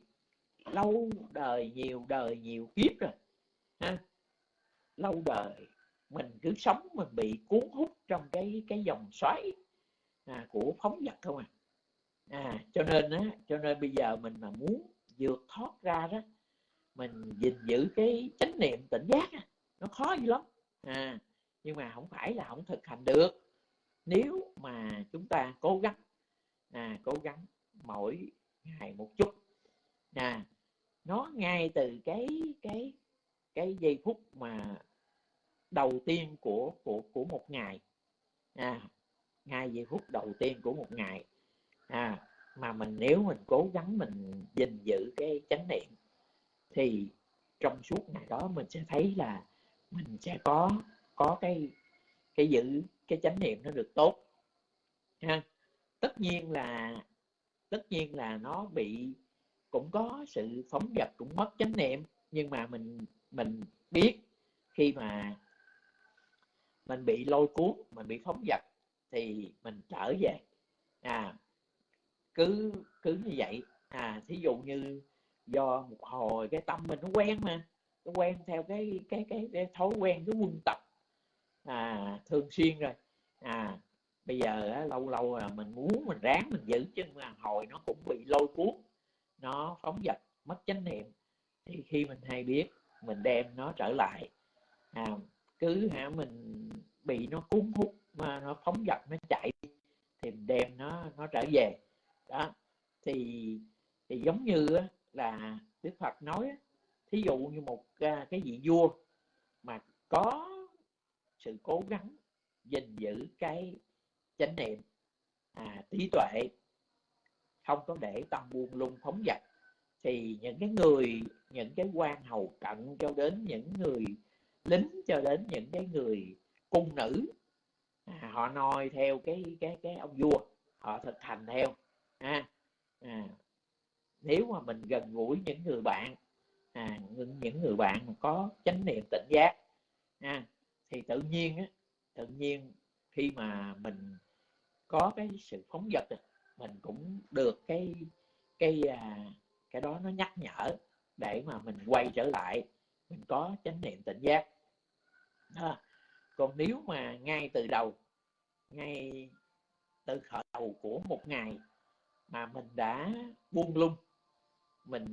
lâu đời nhiều đời nhiều kiếp rồi ha lâu đời mình cứ sống mình bị cuốn hút trong cái cái dòng xoáy à, của phóng vật không à. À cho nên á cho nên bây giờ mình mà muốn vượt thoát ra đó mình gìn giữ cái chánh niệm tỉnh giác nó khó dữ lắm. À nhưng mà không phải là không thực hành được nếu mà chúng ta cố gắng à cố gắng mỗi ngày một chút à nó ngay từ cái cái cái giây phút mà đầu tiên của của của một ngày à ngay giây phút đầu tiên của một ngày à mà mình, nếu mình cố gắng mình gìn giữ cái chánh niệm, thì trong suốt ngày đó mình sẽ thấy là mình sẽ có có cái cái giữ cái chánh niệm nó được tốt ha. Tất nhiên là tất nhiên là nó bị cũng có sự phóng dật cũng mất chánh niệm nhưng mà mình mình biết khi mà mình bị lôi cuốn mình bị phóng dật thì mình trở về. À cứ cứ như vậy. À thí dụ như do một hồi cái tâm mình nó quen mà nó quen theo cái cái cái, cái thói quen cái quân tập à, thường xuyên rồi. À bây giờ á, lâu lâu là mình muốn mình ráng mình giữ chứ mà hồi nó cũng bị lôi cuốn nó phóng dật mất chánh niệm. Thì khi mình hay biết mình đem nó trở lại. À, cứ hả mình bị nó cuốn hút mà nó phóng dật nó chạy thì mình đem nó nó trở về. Đó thì thì giống như là Đức Phật nói thí dụ như một à, cái vị vua mà có sự cố gắng gìn giữ cái chánh niệm à, trí tuệ. Không có để tâm buông lung phóng dật. Thì những cái người những cái quan hầu cận cho đến những người lính cho đến những cái người cung nữ à, họ noi theo cái cái cái ông vua họ thực hành theo à, à, nếu mà mình gần gũi những người bạn à, những người bạn mà có chánh niệm tỉnh giác à, thì tự nhiên á, tự nhiên khi mà mình có cái sự phóng dật mình cũng được cái cái à, cái đó nó nhắc nhở để mà mình quay trở lại mình có chánh niệm tỉnh giác. À, còn nếu mà ngay từ đầu ngay từ khởi đầu của một ngày mà mình đã buông lung mình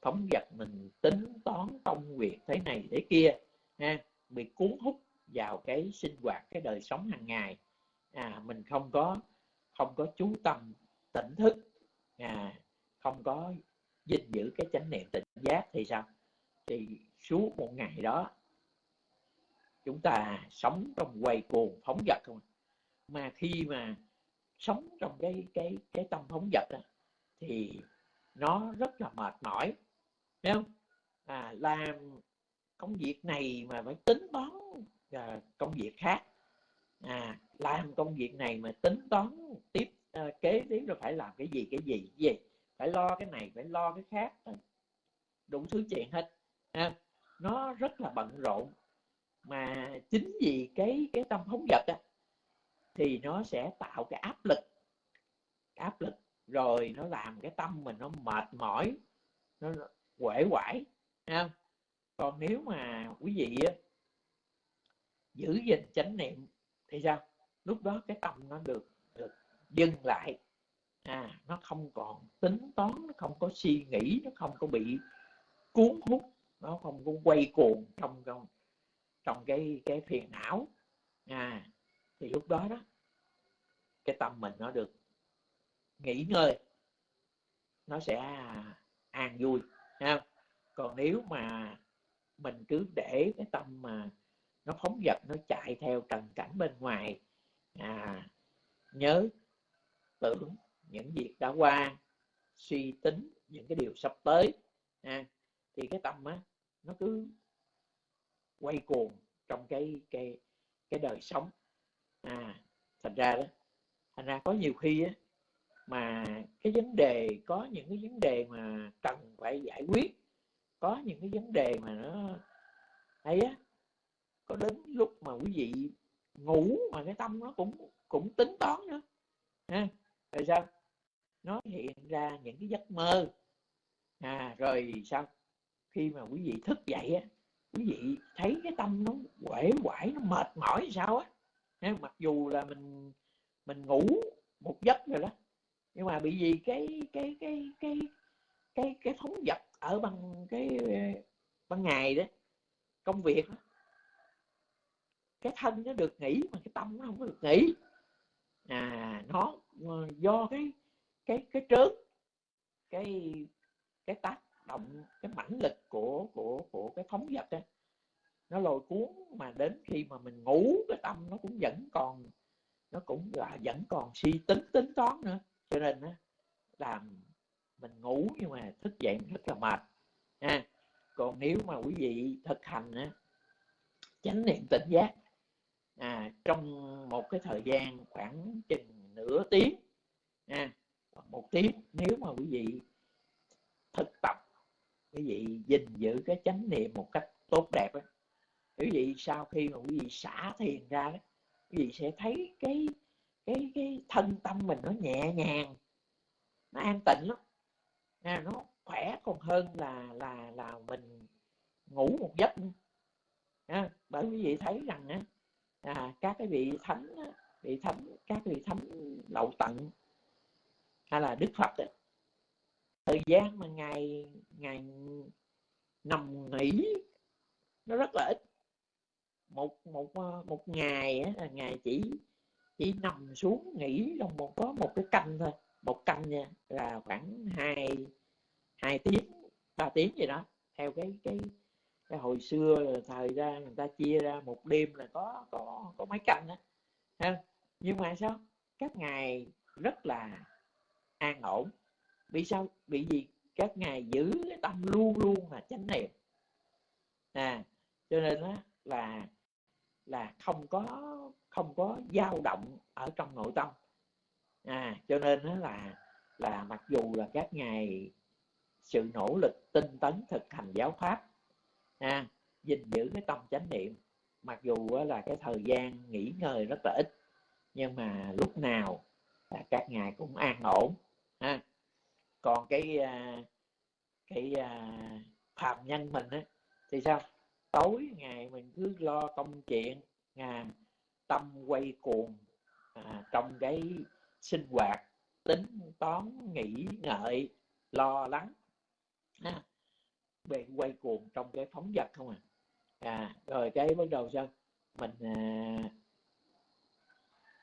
phóng dật mình tính toán công việc thế này thế kia ha bị cuốn hút vào cái sinh hoạt cái đời sống hàng ngày. À mình không có không có chú tâm tỉnh thức. À không có gìn giữ cái chánh niệm tỉnh giác thì sao? Thì suốt một ngày đó chúng ta sống trong quay cuồng phóng vật không? Mà khi mà sống trong cái cái cái tâm phóng vật đó, thì nó rất là mệt mỏi thấy không? À, làm công việc này mà phải tính toán uh, công việc khác. À, làm công việc này mà tính toán tiếp uh, kế tiếp rồi phải làm cái gì cái gì cái gì? Phải lo cái này phải lo cái khác. À, đủ thứ chuyện hết. À, nó rất là bận rộn. Mà chính vì cái cái tâm phóng vật á, thì nó sẽ tạo cái áp lực. Áp lực. Rồi nó làm cái tâm mình nó mệt mỏi nó quể quải không? còn nếu mà quý vị á, giữ gìn chánh niệm thì sao? Lúc đó cái tâm nó được được dừng lại. À nó không còn tính toán, nó không có suy nghĩ, nó không có bị cuốn hút, nó không có quay cuồng trong trong trong cái cái phiền não. À thì lúc đó đó, cái tâm mình nó được nghỉ ngơi, nó sẽ an vui ha còn nếu mà mình cứ để cái tâm mà nó phóng dật nó chạy theo trần cảnh bên ngoài. À, nhớ tưởng những việc đã qua suy tính những cái điều sắp tới. À, thì cái tâm á nó cứ quay cuồng trong cái cái cái đời sống. À thành ra đó thành ra có nhiều khi á mà cái vấn đề có những cái vấn đề mà cần phải giải quyết có những cái vấn đề mà nó ấy á có đến lúc mà quý vị ngủ mà cái tâm nó cũng cũng tính toán nữa. Ha rồi sao? Nó hiện ra những cái giấc mơ. À rồi sao? Khi mà quý vị thức dậy á, quý vị thấy cái tâm nó quể quải nó mệt mỏi sao á. Mặc dù là mình mình ngủ một giấc rồi đó, nhưng mà bị gì cái cái cái cái cái cái thống vật ở bằng cái ờ, ban ngày đó, công việc đó cái thân nó được nghỉ mà cái tâm nó không có được nghỉ. À nó ờ, do cái cái cái trớn, cái cái tác động, cái mãnh lực của của của cái phóng vật đó nó lôi cuốn mà đến khi mà mình ngủ, cái tâm nó cũng vẫn còn, nó cũng là vẫn còn suy tính tính toán nữa. Cho nên á, làm mình ngủ nhưng mà thức dậy rất là mệt, ha. Còn nếu mà quý vị thực hành á, chánh niệm tỉnh giác à, trong một cái thời gian khoảng chừng nửa tiếng à, một tiếng nếu mà quý vị thực tập quý vị gìn giữ cái chánh niệm một cách tốt đẹp đó. quý vị sau khi mà quý vị xả thiền ra đó quý vị sẽ thấy cái cái cái thân tâm mình nó nhẹ nhàng nó an tịnh lắm à, nó khỏe còn hơn là là là mình ngủ một giấc à, bởi quý vị thấy rằng á à, các cái vị thánh vị thánh các vị thánh lậu tận hay là đức phật ấy, thời gian mà ngày ngày nằm nghỉ nó rất là ít. Một một ờ, một ngày á, là ngày chỉ chỉ nằm xuống nghỉ trong một có một cái canh thôi. Một canh nha là khoảng hai hai tiếng ba tiếng gì đó theo cái cái cái hồi xưa thời ra người ta chia ra một đêm là có có có mấy canh đó ha, nhưng mà sao? Các ngày rất là an ổn. Vì sao? Bị gì các ngài giữ cái tâm luôn luôn là chánh niệm. À cho nên đó là là không có không có dao động ở trong nội tâm. À cho nên đó là là mặc dù là các ngài sự nỗ lực tinh tấn thực hành giáo pháp à, gìn giữ cái tâm chánh niệm. Mặc dù là cái thời gian nghỉ ngơi rất là ít nhưng mà lúc nào là các ngài cũng an ổn ha. Còn cái à, cái à, phạm nhân mình á thì sao? Tối ngày mình cứ lo công chuyện à, tâm quay cuồng à, trong cái sinh hoạt tính toán nghĩ ngợi lo lắng ha bị quay cuồng trong cái phóng vật không à. À rồi cái bắt đầu sao? Mình à,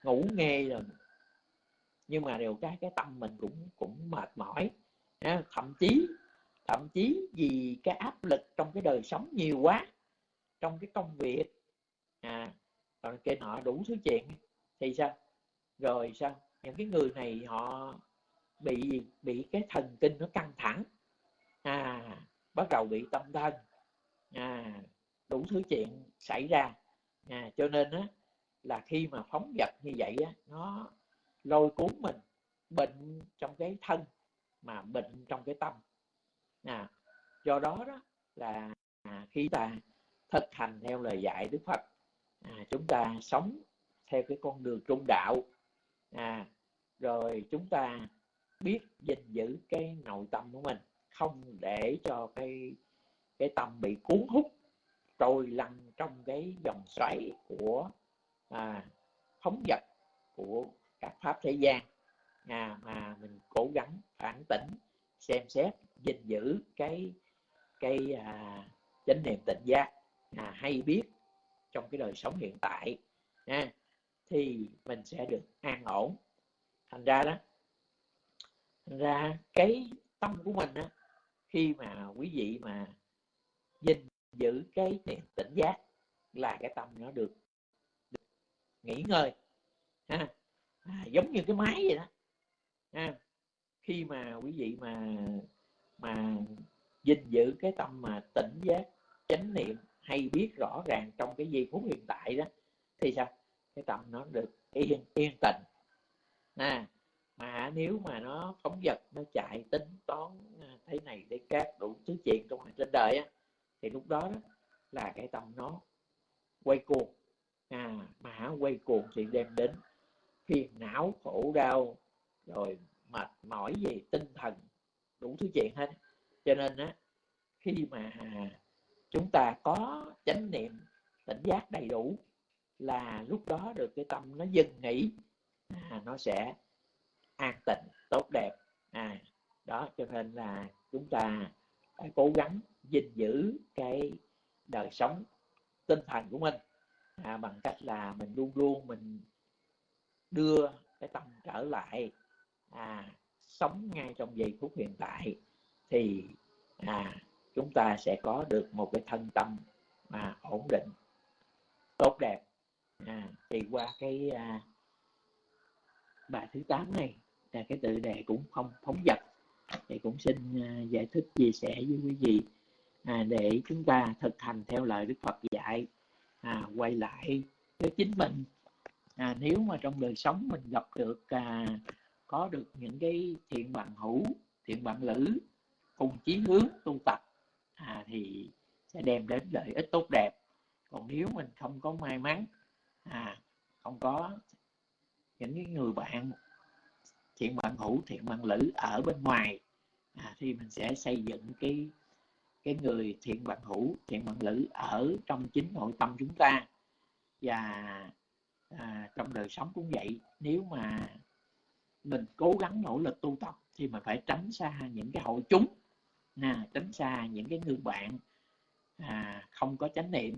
ngủ nghe rồi. Nhưng mà đều cái cái tâm mình cũng cũng mệt mỏi. À, thậm chí thậm chí vì cái áp lực trong cái đời sống nhiều quá trong cái công việc à rồi cái nọ đủ thứ chuyện thì sao? Rồi sao? Những cái người này họ bị bị cái thần kinh nó căng thẳng. À bắt đầu bị tâm thân à đủ thứ chuyện xảy ra. À, cho nên á là khi mà phóng vật như vậy á nó lôi cuốn mình bệnh trong cái thân mà bệnh trong cái tâm. À, do đó đó là à, khi ta thực hành theo lời dạy Đức Phật à, chúng ta sống theo cái con đường trung đạo. À, rồi chúng ta biết gìn giữ cái nội tâm của mình không để cho cái cái tâm bị cuốn hút trôi lăn trong cái dòng xoáy của à, phóng vật của các pháp thế gian. À, mà mình cố gắng phản tỉnh xem xét gìn giữ cái cái à, chánh niệm tỉnh giác. À, hay biết trong cái đời sống hiện tại à, thì mình sẽ được an ổn. Thành ra đó thành ra cái tâm của mình á, khi mà quý vị mà gìn giữ cái niệm tỉnh giác là cái tâm nó được, được nghỉ ngơi ha à, giống như cái máy vậy đó ha. Khi mà quý vị mà mà gìn giữ cái tâm mà tỉnh giác chánh niệm hay biết rõ ràng trong cái giây phút hiện tại đó thì sao? Cái tâm nó được yên yên tĩnh à, mà nếu mà nó phóng vật nó chạy tính toán thế này thế khác đủ thứ chuyện trong trên đời á thì lúc đó, đó là cái tâm nó quay cuồng. À, mà quay cuồng thì đem đến phiền não khổ đau rồi mệt mỏi về tinh thần đủ thứ chuyện hết. Cho nên á khi mà chúng ta có chánh niệm tỉnh giác đầy đủ là lúc đó được cái tâm nó dừng nghỉ à, nó sẽ an tịnh tốt đẹp. À đó cho nên là chúng ta phải cố gắng gìn giữ cái đời sống tinh thần của mình à, bằng cách là mình luôn luôn mình đưa cái tâm trở lại à, sống ngay trong giây phút hiện tại thì à, chúng ta sẽ có được một cái thân tâm mà ổn định tốt đẹp à, thì qua cái à, bài thứ 8 này là cái tự đề cũng không phóng dật thì cũng xin à, giải thích chia sẻ với quý vị à, để chúng ta thực hành theo lời Đức Phật dạy à, quay lại với chính mình. À, nếu mà trong đời sống mình gặp được à, có được những cái thiện bạn hữu thiện bạn lữ cùng chí hướng tu tập à, thì sẽ đem đến lợi ích tốt đẹp. Còn nếu mình không có may mắn à, không có những cái người bạn thiện bạn hữu thiện bạn lữ ở bên ngoài à, thì mình sẽ xây dựng cái cái người thiện bằng hữu thiện bằng lữ ở trong chính nội tâm chúng ta. Và à, trong đời sống cũng vậy nếu mà mình cố gắng nỗ lực tu tập thì mình phải tránh xa những cái hội chúng à, tránh xa những cái người bạn à, không có chánh niệm.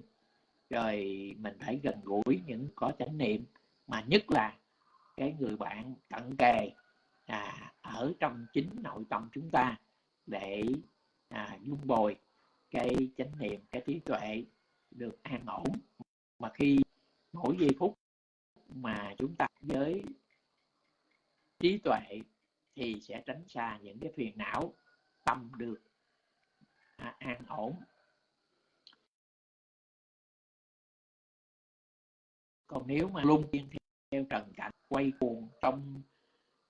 Rồi mình phải gần gũi những có chánh niệm mà nhất là cái người bạn cận kề à, ở trong chính nội tâm chúng ta để à, dung bồi cái chánh niệm cái trí tuệ được an ổn. Mà khi mỗi giây phút mà chúng ta với trí tuệ thì sẽ tránh xa những cái phiền não tâm được à, an ổn. Còn nếu mà luôn phiên theo trần cảnh quay cuồng trong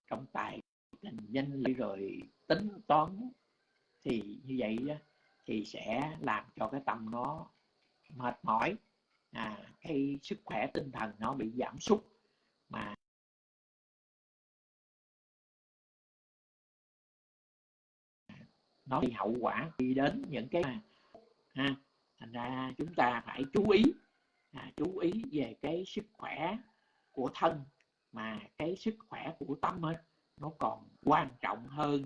trong tài tình danh lý rồi tính toán thì như vậy đó, thì sẽ làm cho cái tâm nó mệt mỏi. À, cái sức khỏe tinh thần nó bị giảm sút. Mà nó bị hậu quả đi đến những cái ha thành ra chúng ta phải chú ý à, chú ý về cái sức khỏe của thân mà cái sức khỏe của tâm ấy, nó còn quan trọng hơn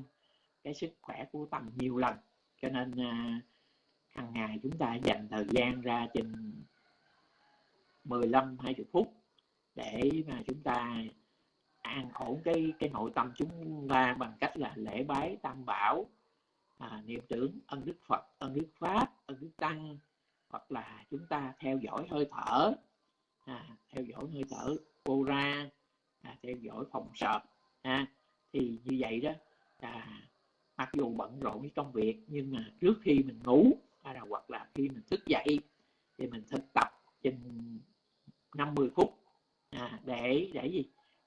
cái sức khỏe của tâm nhiều lần. Cho nên à, hàng ngày chúng ta dành thời gian ra chừng 15 20 phút để mà chúng ta an ổn cái cái nội tâm chúng ta bằng cách là lễ bái tam bảo à, niệm tưởng ân đức phật ân đức pháp ân đức tăng hoặc là chúng ta theo dõi hơi thở à, theo dõi hơi thở cô ra à, theo dõi phòng sợ, à, thì như vậy đó à, mặc dù bận rộn với công việc nhưng mà trước khi mình ngủ hay là hoặc là khi mình thức dậy thì mình thực tập chừng 50 phút à, để để gì?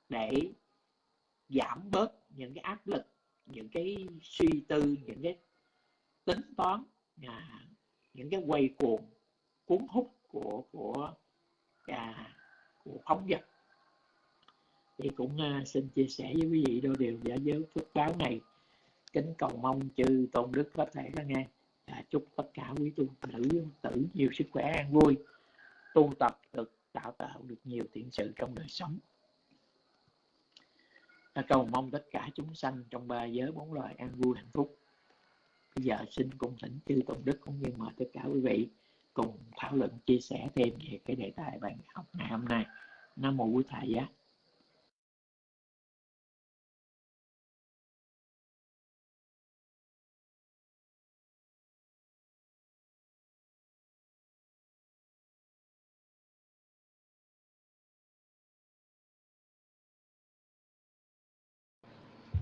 Để giảm bớt những cái áp lực những cái suy tư những cái tính toán à, những cái quay cuồng cuốn hút của của à, của phóng vật thì cũng uh, xin chia sẻ với quý vị đôi điều giả giới phước báo này. Kính cầu mong chư tôn đức có thể đó nghe. À, chúc tất cả quý tu nữ tử nhiều sức khỏe an vui tu tập được tạo tạo được nhiều thiện sự trong đời sống. À, cầu mong tất cả chúng sanh trong ba giới bốn loài an vui hạnh phúc. Bây giờ xin cùng thỉnh chư tôn đức cũng như mời tất cả quý vị cùng thảo luận chia sẻ thêm về cái đề tài bài học ngày hôm nay. Nam mô quý thầy giá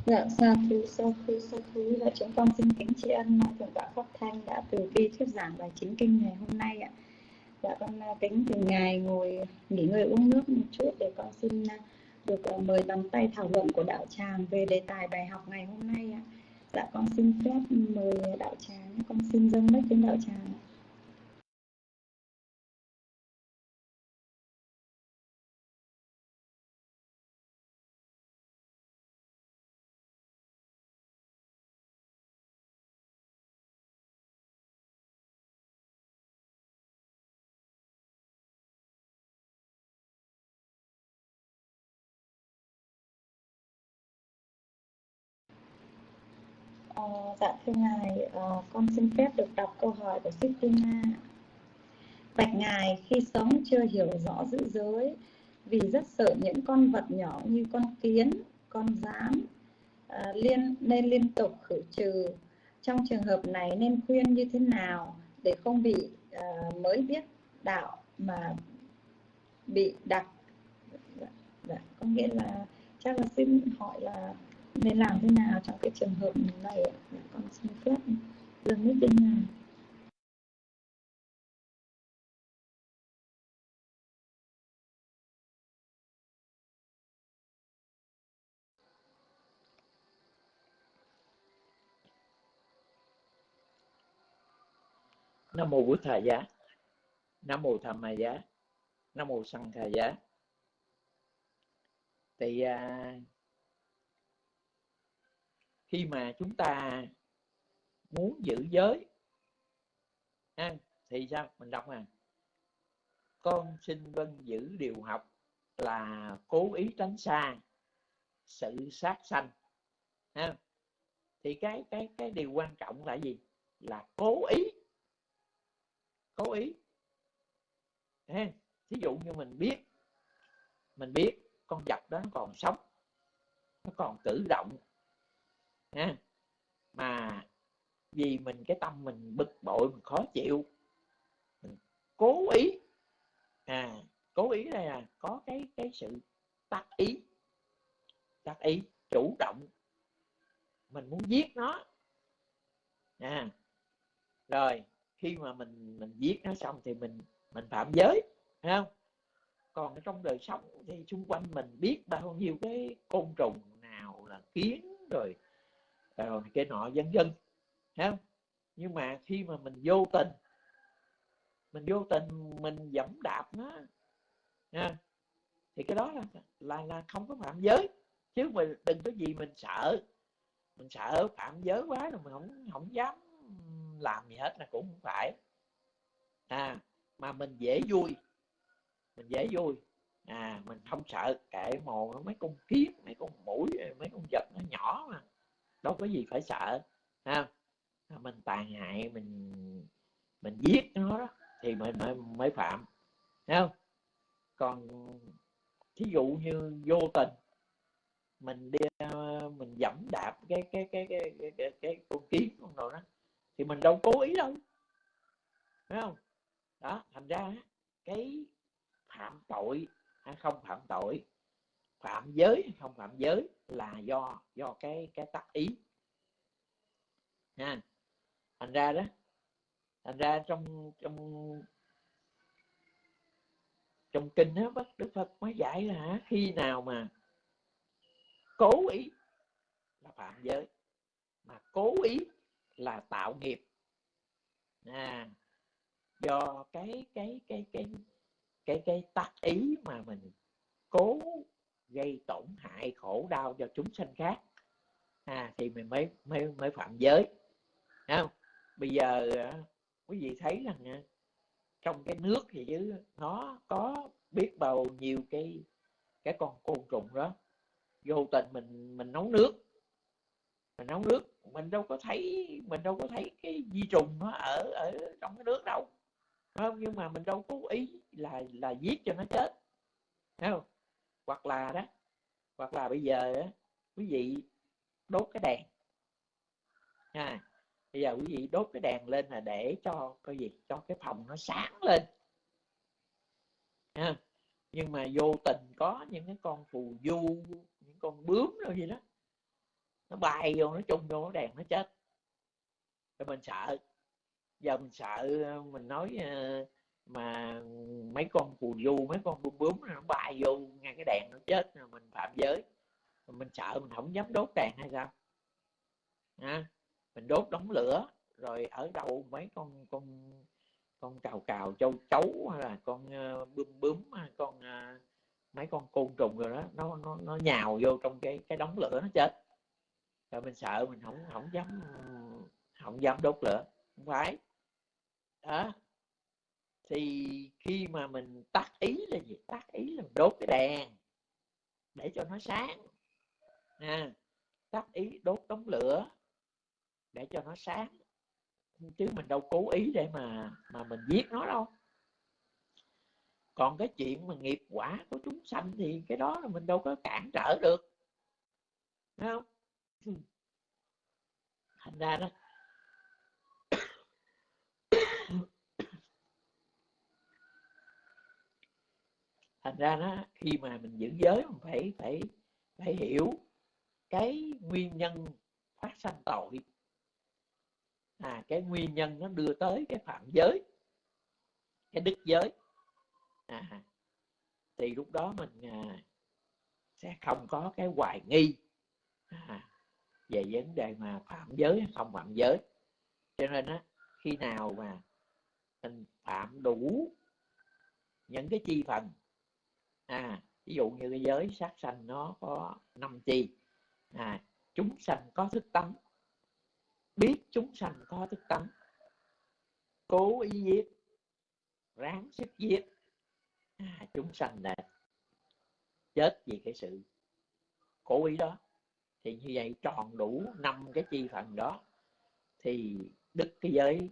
Dạ, sa thú, sa thú, sa thú. là dạ, chúng con xin kính tri ân à, Thượng tọa Pháp Thanh đã từ bi thuyết giảng bài chính kinh ngày hôm nay ạ. Dạ, con à, kính từ ngài ngồi nghỉ ngơi uống nước một chút để con xin à, được mời bàn tay thảo luận của đạo tràng về đề tài bài học ngày hôm nay ạ. Dạ, con xin phép mời đạo tràng, con xin dâng đất đến đạo tràng. Dạ thưa ngài, uh, con xin phép được đọc câu hỏi của Sistina. Bạch ngài, khi sống chưa hiểu rõ giữ giới, vì rất sợ những con vật nhỏ như con kiến, con rán uh, liên nên liên tục khử trừ. Trong trường hợp này nên khuyên như thế nào để không bị uh, mới biết đạo mà bị đặc? Dạ, dạ, có nghĩa là chắc là xin hỏi là nên làm thế nào trong cái trường hợp này? Con xin phép. Dừng nước trên nhà nam mô bổn thầy giá. Nam mô tham ma giá. Nam mô sanh thầy giá. Thì uh, khi mà chúng ta muốn giữ giới. Ha, thì sao? Mình đọc à con xin vân giữ điều học là cố ý tránh xa sự sát sanh. Ha thì cái cái cái điều quan trọng là gì? Là cố ý. Cố ý. Ha thí dụ như mình biết mình biết con vật đó nó còn sống nó còn cử động ha. Mà vì mình, cái tâm mình bực bội, mình khó chịu, mình cố ý à cố ý đây là có cái cái sự tác ý tác ý chủ động. Mình muốn giết nó à rồi khi mà mình mình giết nó xong thì mình mình phạm giới, thấy không? Còn trong đời sống thì xung quanh mình biết bao nhiêu cái côn trùng nào là kiến, rồi rồi cái nọ vân vân không? Nhưng mà khi mà mình vô tình mình vô tình mình dẫm đạp nó nha thì cái đó là, là là không có phạm giới. Chứ mình đừng có gì mình sợ mình sợ phạm giới quá rồi mình không không dám làm gì hết là cũng không phải. À mà mình dễ vui mình dễ vui. À mình không sợ kệ mồ mấy con kiến mấy con mũi mấy con vật nó nhỏ mà đâu có gì phải sợ ha mình tàn hại mình mình giết nó đó thì mới mới, mới phạm thấy không? Còn thí dụ như vô tình mình đi mình dẫm đạp cái cái cái cái cái, cái, cái con kiến con đồ đó thì mình đâu cố ý đâu phải không? Đó thành ra cái phạm tội hay không phạm tội phạm giới hay không phạm giới là do do cái cái tác ý. Nha thành ra đó thành ra trong trong trong kinh đó bác đức phật mới dạy là khi nào mà cố ý là phạm giới mà cố ý là tạo nghiệp. À, do cái cái cái cái cái cái tác ý mà mình cố gây tổn hại khổ đau cho chúng sanh khác. À, thì mình mới mới mới phạm giới. Không? Bây giờ à, quý vị thấy rằng à, trong cái nước thì chứ nó có biết bao nhiêu cái cái con côn trùng đó. Vô tình mình mình nấu nước. Mình nấu nước mình đâu có thấy mình đâu có thấy cái vi trùng nó ở ở trong cái nước đâu. Không? Nhưng mà mình đâu cố ý là là giết cho nó chết. Đúng không? Hoặc là đó hoặc là bây giờ đó, quý vị đốt cái đèn. À, bây giờ quý vị đốt cái đèn lên là để cho cái gì cho cái phòng nó sáng lên. À, nhưng mà vô tình có những cái con phù du những con bướm rồi gì đó nó bay vô nó chung vô cái đèn nó chết. Rồi mình sợ giờ mình sợ ờ, mình nói uh, mà mấy con phù du mấy con bướm bướm nó bay vô ngay cái đèn nó chết rồi mình phạm giới. Mình sợ mình không dám đốt đèn hay sao? À, mình đốt đống lửa rồi ở đâu mấy con con con cào cào châu chấu hay là con uh, bướm bướm con uh, mấy con côn trùng rồi đó nó nó nó nhào vô trong cái cái đống lửa nó chết. Rồi mình sợ mình không không dám không dám đốt lửa. Không phải. Đó thì khi mà mình tắt ý là gì? Tắt ý là mình đốt cái đèn để cho nó sáng. À, tắt ý đốt đống lửa để cho nó sáng. Chứ mình đâu cố ý để mà mà mình giết nó đâu. Còn cái chuyện mà nghiệp quả của chúng sanh thì cái đó là mình đâu có cản trở được. Thấy không? Thành ra đó thành ra nó khi mà mình giữ giới mình phải phải phải hiểu cái nguyên nhân phát sanh tội à cái nguyên nhân nó đưa tới cái phạm giới cái đức giới. À, thì lúc đó mình à, sẽ không có cái hoài nghi à, về vấn đề mà phạm giới hay không phạm giới. Cho nên á khi nào mà mình phạm đủ những cái chi phần à ví dụ như cái giới sát sanh nó có năm chi. À chúng sanh có thức tánh. Biết chúng sanh có thức tánh. Cố ý giết. Ráng sức giết. À, chúng sanh là chết vì cái sự cố ý đó. Thì như vậy tròn đủ năm cái chi phần đó thì đức cái giới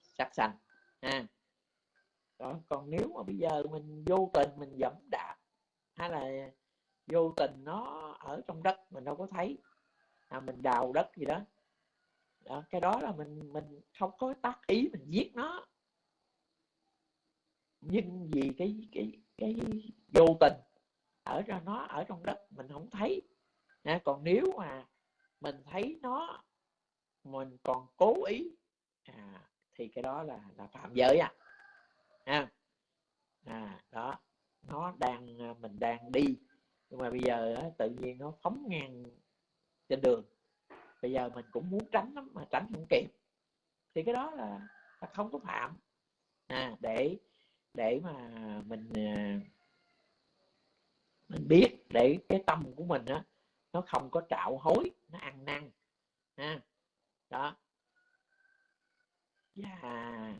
sát sanh. À đó còn nếu mà bây giờ mình vô tình mình dẫm đạp hay là vô tình nó ở trong đất mình đâu có thấy à, mình đào đất gì đó đó, cái đó là mình mình không có tác ý mình giết nó. Nhưng vì cái cái cái vô tình ở ra nó ở trong đất mình không thấy à, còn nếu mà mình thấy nó mình còn cố ý à, thì cái đó là là phạm giới à ha. À đó. Nó đang à, mình đang đi. Nhưng mà bây giờ tự nhiên nó phóng ngang trên đường. Bây giờ mình cũng muốn tránh lắm mà tránh không kịp. Thì cái đó là, là không có phạm. À, để để mà mình à, mình biết để cái tâm của mình á nó không có trạo hối nó ăn năn. Ha. Đó. Và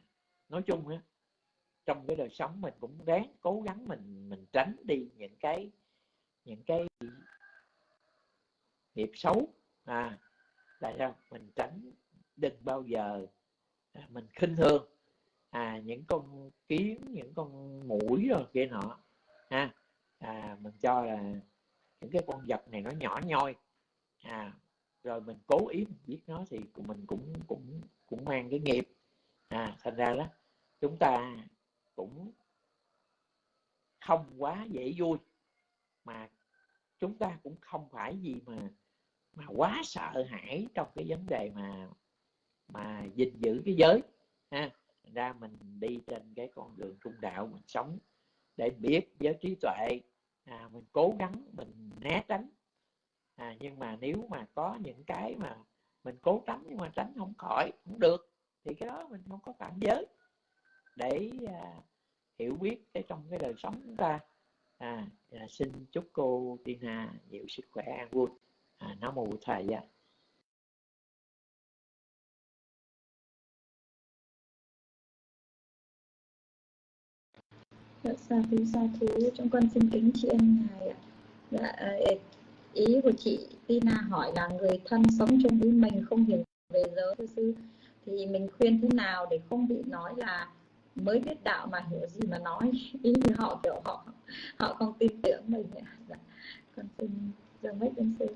nói chung á trong cái đời sống mình cũng ráng cố gắng mình mình tránh đi những cái những cái nghiệp xấu. À là sao? Mình tránh đừng bao giờ à, mình khinh thường. À những con kiến những con mũi rồi kia nọ. Ha à, mình cho là những cái con vật này nó nhỏ nhoi. À rồi mình cố ý mình giết nó thì mình cũng cũng cũng mang cái nghiệp. À thành ra đó chúng ta cũng không quá dễ vui. Mà chúng ta cũng không phải gì mà mà quá sợ hãi trong cái vấn đề mà mà gìn giữ cái giới ha. Ra mình đi trên cái con đường trung đạo mình sống để biết giới trí tuệ. À, mình cố gắng mình né tránh. À, nhưng mà nếu mà có những cái mà mình cố tránh nhưng mà tránh không khỏi không được thì cái đó mình không có phạm giới. Để à, hiểu biết cái trong cái đời sống chúng ta. À, à xin chúc cô Tina nhiều sức khỏe an vui. À, nó một thầy gia Dạ, sa thứ sa thứ trong con xin kính tri ân ngài ạ. Dạ, à, ý của chị Tina hỏi là người thân sống chung với mình không hiểu về giới thưa sư. Thì mình khuyên thế nào để không bị nói là mới biết đạo mà hiểu gì mà nói. Ý như họ kiểu họ họ không tin tưởng mình dạ. con xin dâng mấy đến sư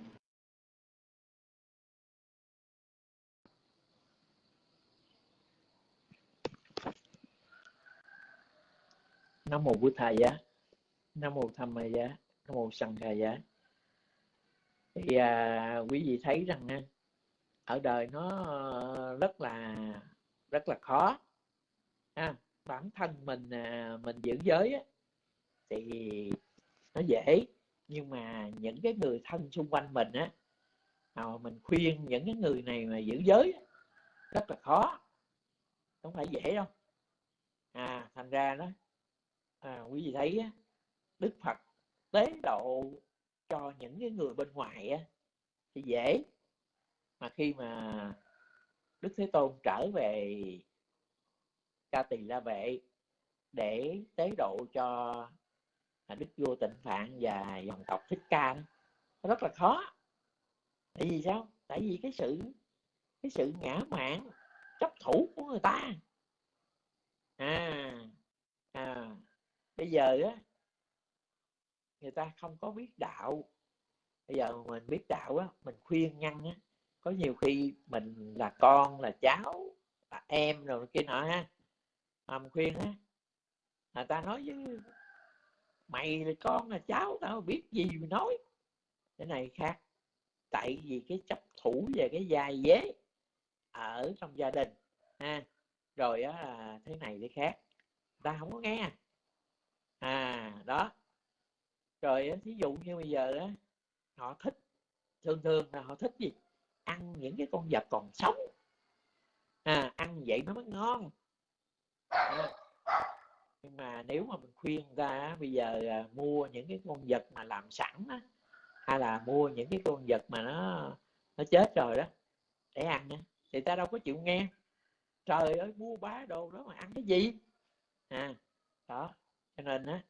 nam mô bút thầy giá. Nam mô tham ma giá. Nam mô sanh kha giá. Thì à, quý vị thấy rằng à, ở đời nó rất là rất là khó. À, bản thân mình à, mình giữ giới á, thì nó dễ. Nhưng mà những cái người thân xung quanh mình á à, mình khuyên những cái người này mà giữ giới á, rất là khó. Không phải dễ đâu. À thành ra đó à, quý vị thấy á, đức phật tế độ cho những cái người bên ngoài á, thì dễ. Mà khi mà đức thế tôn trở về ca tỳ la vệ để tế độ cho đức vua tịnh phạn và dòng tộc thích ca đó, nó rất là khó. Tại vì sao? Tại vì cái sự cái sự ngã mạn chấp thủ của người ta. À à bây giờ á người ta không có biết đạo. Bây giờ mình biết đạo á mình khuyên ngăn á có nhiều khi mình là con là cháu là em rồi kia nọ ha mà mình khuyên á người ta nói với mày là con là cháu tao biết gì mà nói. Cái này khác tại vì cái chấp thủ về cái dài dế ở trong gia đình ha. Rồi á là thế này thế khác ta không có nghe. À đó. Rồi thí dụ như bây giờ á họ thích thường thường là họ thích gì? Ăn những cái con vật còn sống. À, ăn vậy nó mới ngon nhưng mà nếu mà mình khuyên ra bây giờ à, mua những cái con vật mà làm sẵn á, hay là mua những cái con vật mà nó nó chết rồi đó, để ăn á thì ta đâu có chịu nghe. Trời ơi, mua bá đồ đó mà ăn cái gì? À đó, cho nên á,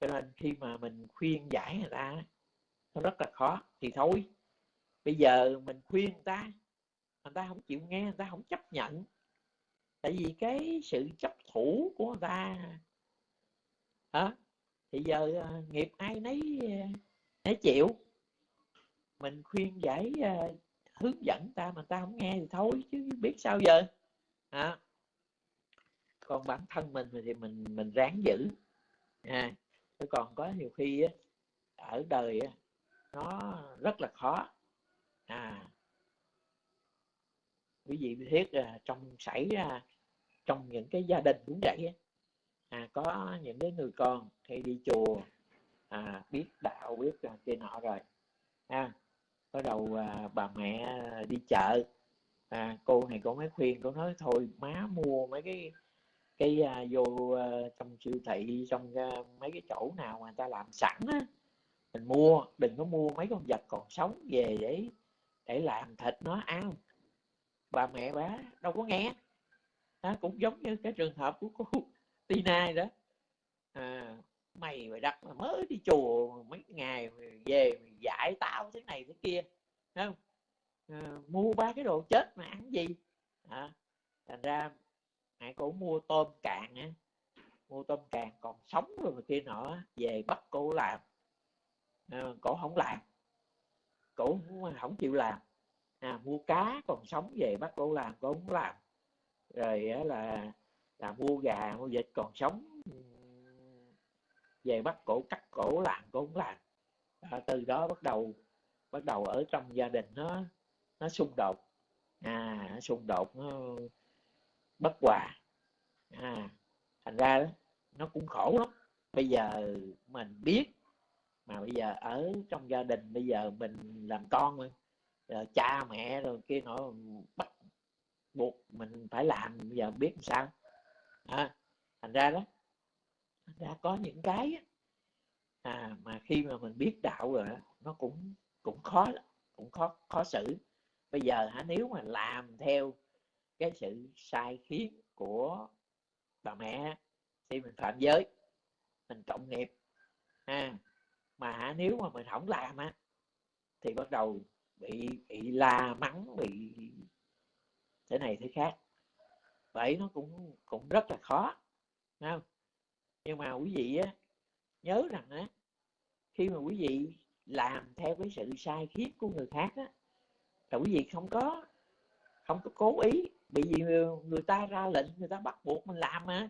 cho nên khi mà mình khuyên giải người ta nó rất là khó, thì thôi. Bây giờ mình khuyên người ta người ta không chịu nghe, người ta không chấp nhận tại vì cái sự chấp thủ của người ta hả, thì giờ ờ, nghiệp ai nấy ờ, nấy chịu. Mình khuyên giải ờ, hướng dẫn ta mà ta không nghe thì thôi chứ biết sao giờ. À. còn bản thân mình thì mình mình ráng giữ. À chứ còn có nhiều khi á, ở đời á, nó rất là khó. À. Quý vị biết trong xảy ra trong những cái gia đình cũng vậy à, có những cái người con hay đi chùa à, biết đạo biết kia nọ rồi. À, bắt đầu à, bà mẹ đi chợ. À, cô này cô mới khuyên cô nói thôi má mua mấy cái cái à, vô à, trong siêu thị trong à, mấy cái chỗ nào mà người ta làm sẵn á mình mua đừng có mua mấy con vật còn sống về để để làm thịt nó ăn. Bà mẹ bà đâu có nghe à, cũng giống như cái trường hợp của cô Tina đó. À, mày mày đặt mà mới đi chùa mấy ngày về mày dạy tao thế này thế kia không? À, mua ba cái đồ chết mà ăn gì? À, thành ra mẹ cổ mua tôm cạn á mua tôm càng còn sống rồi mà kia nọ về bắt cô làm. À, cổ không làm cổ không, không chịu làm. À, mua cá còn sống về bắt cô làm cổ không làm rồi là là mua gà mua vịt còn sống. Về bắt cổ cắt cổ làm cổ làm. À, từ đó bắt đầu bắt đầu ở trong gia đình nó nó xung đột. À nó xung đột nó bất hòa. À thành ra đó nó cũng khổ lắm. Bây giờ mình biết mà bây giờ ở trong gia đình bây giờ mình làm con rồi, rồi cha mẹ rồi kia nọ bắt buộc mình phải làm bây giờ biết làm sao. À, thành ra đó thành ra có những cái à, mà khi mà mình biết đạo rồi nó cũng cũng khó cũng khó khó xử. Bây giờ hả nếu mà làm theo cái sự sai khiến của bà mẹ thì mình phạm giới mình trọng nghiệp. Ha mà hả nếu mà mình không làm á thì bắt đầu bị bị la mắng bị thế này thế khác. Vậy nó cũng cũng rất là khó không? Nhưng mà quý vị á, nhớ rằng á, khi mà quý vị làm theo cái sự sai khiếp của người khác á, là quý vị không có không có cố ý bị vì người ta ra lệnh, người ta bắt buộc mình làm mà.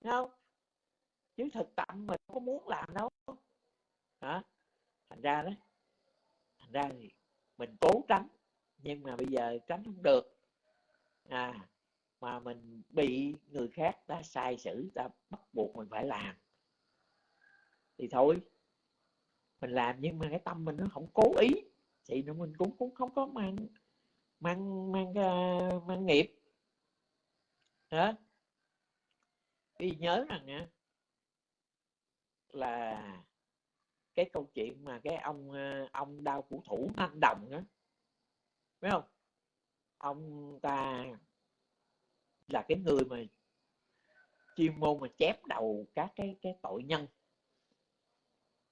Thấy không? Chứ thực tâm mình không có muốn làm đâu. Hả? Thành ra đó, thành ra thì mình cố tránh nhưng mà bây giờ tránh không được. À mà mình bị người khác ta sai sử ta bắt buộc mình phải làm. Thì thôi, mình làm nhưng mà cái tâm mình nó không cố ý. Thì nó mình cũng cũng không có mang mang mang ờ, mang nghiệp. Đó. Vì nhớ rằng nha là cái câu chuyện mà cái ông ờ, ông đau phủ thủ anh đồng đó phải không? Ông ta là cái người mà chuyên môn mà chép đầu các cái cái tội nhân.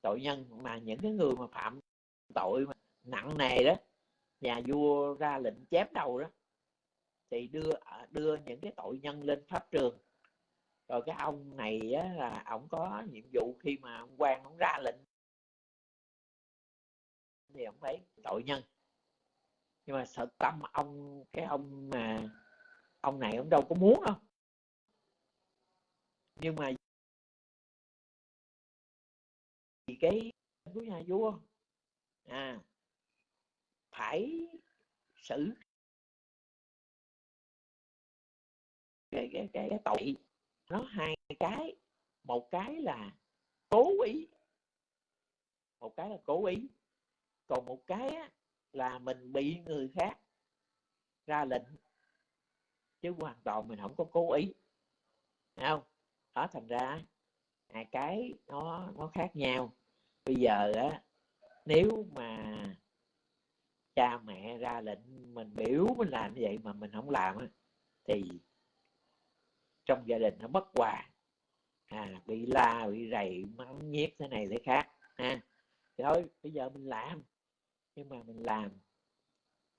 Tội nhân mà những cái người mà phạm tội mà nặng nề đó nhà vua ra lệnh chém đầu đó thì đưa à, đưa những cái tội nhân lên pháp trường. Rồi cái ông này á, là ông có nhiệm vụ khi mà ông quan ông ra lệnh thì ông phải tội nhân nhưng mà sợ tâm ông cái ông mà ông này ông đâu có muốn đâu. Nhưng mà vì cái của nhà vua à phải xử cái cái cái, cái tội nó hai cái. Một cái là cố ý một cái là cố ý. Còn một cái á, là mình bị người khác ra lệnh chứ hoàn toàn mình không có cố ý. Thấy không? Đó thành ra à, cái nó nó khác nhau. Bây giờ á nếu mà cha mẹ ra lệnh mình biểu mình làm như vậy mà mình không làm á thì trong gia đình nó bất hòa. À bị la bị rầy mắng nhiếc thế này thế khác ha. À, thôi bây giờ mình làm nhưng mà mình làm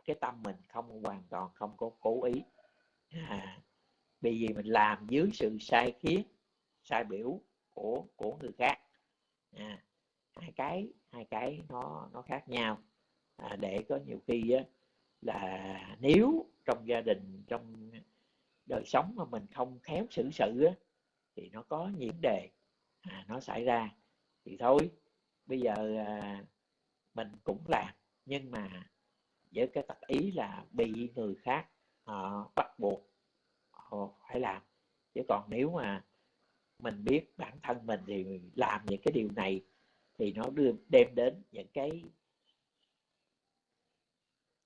cái tâm mình không hoàn toàn không có cố ý. À, bởi vì mình làm dưới sự sai khiến sai biểu của của người khác. À, hai cái hai cái nó nó khác nhau. À, để có nhiều khi á, là nếu trong gia đình trong đời sống mà mình không khéo xử sự á, thì nó có những đề à, nó xảy ra. Thì thôi bây giờ à, mình cũng làm nhưng mà với cái tập ý là bị người khác họ bắt buộc họ phải làm. Chứ còn nếu mà mình biết bản thân mình thì làm những cái điều này thì nó đưa, đem đến những cái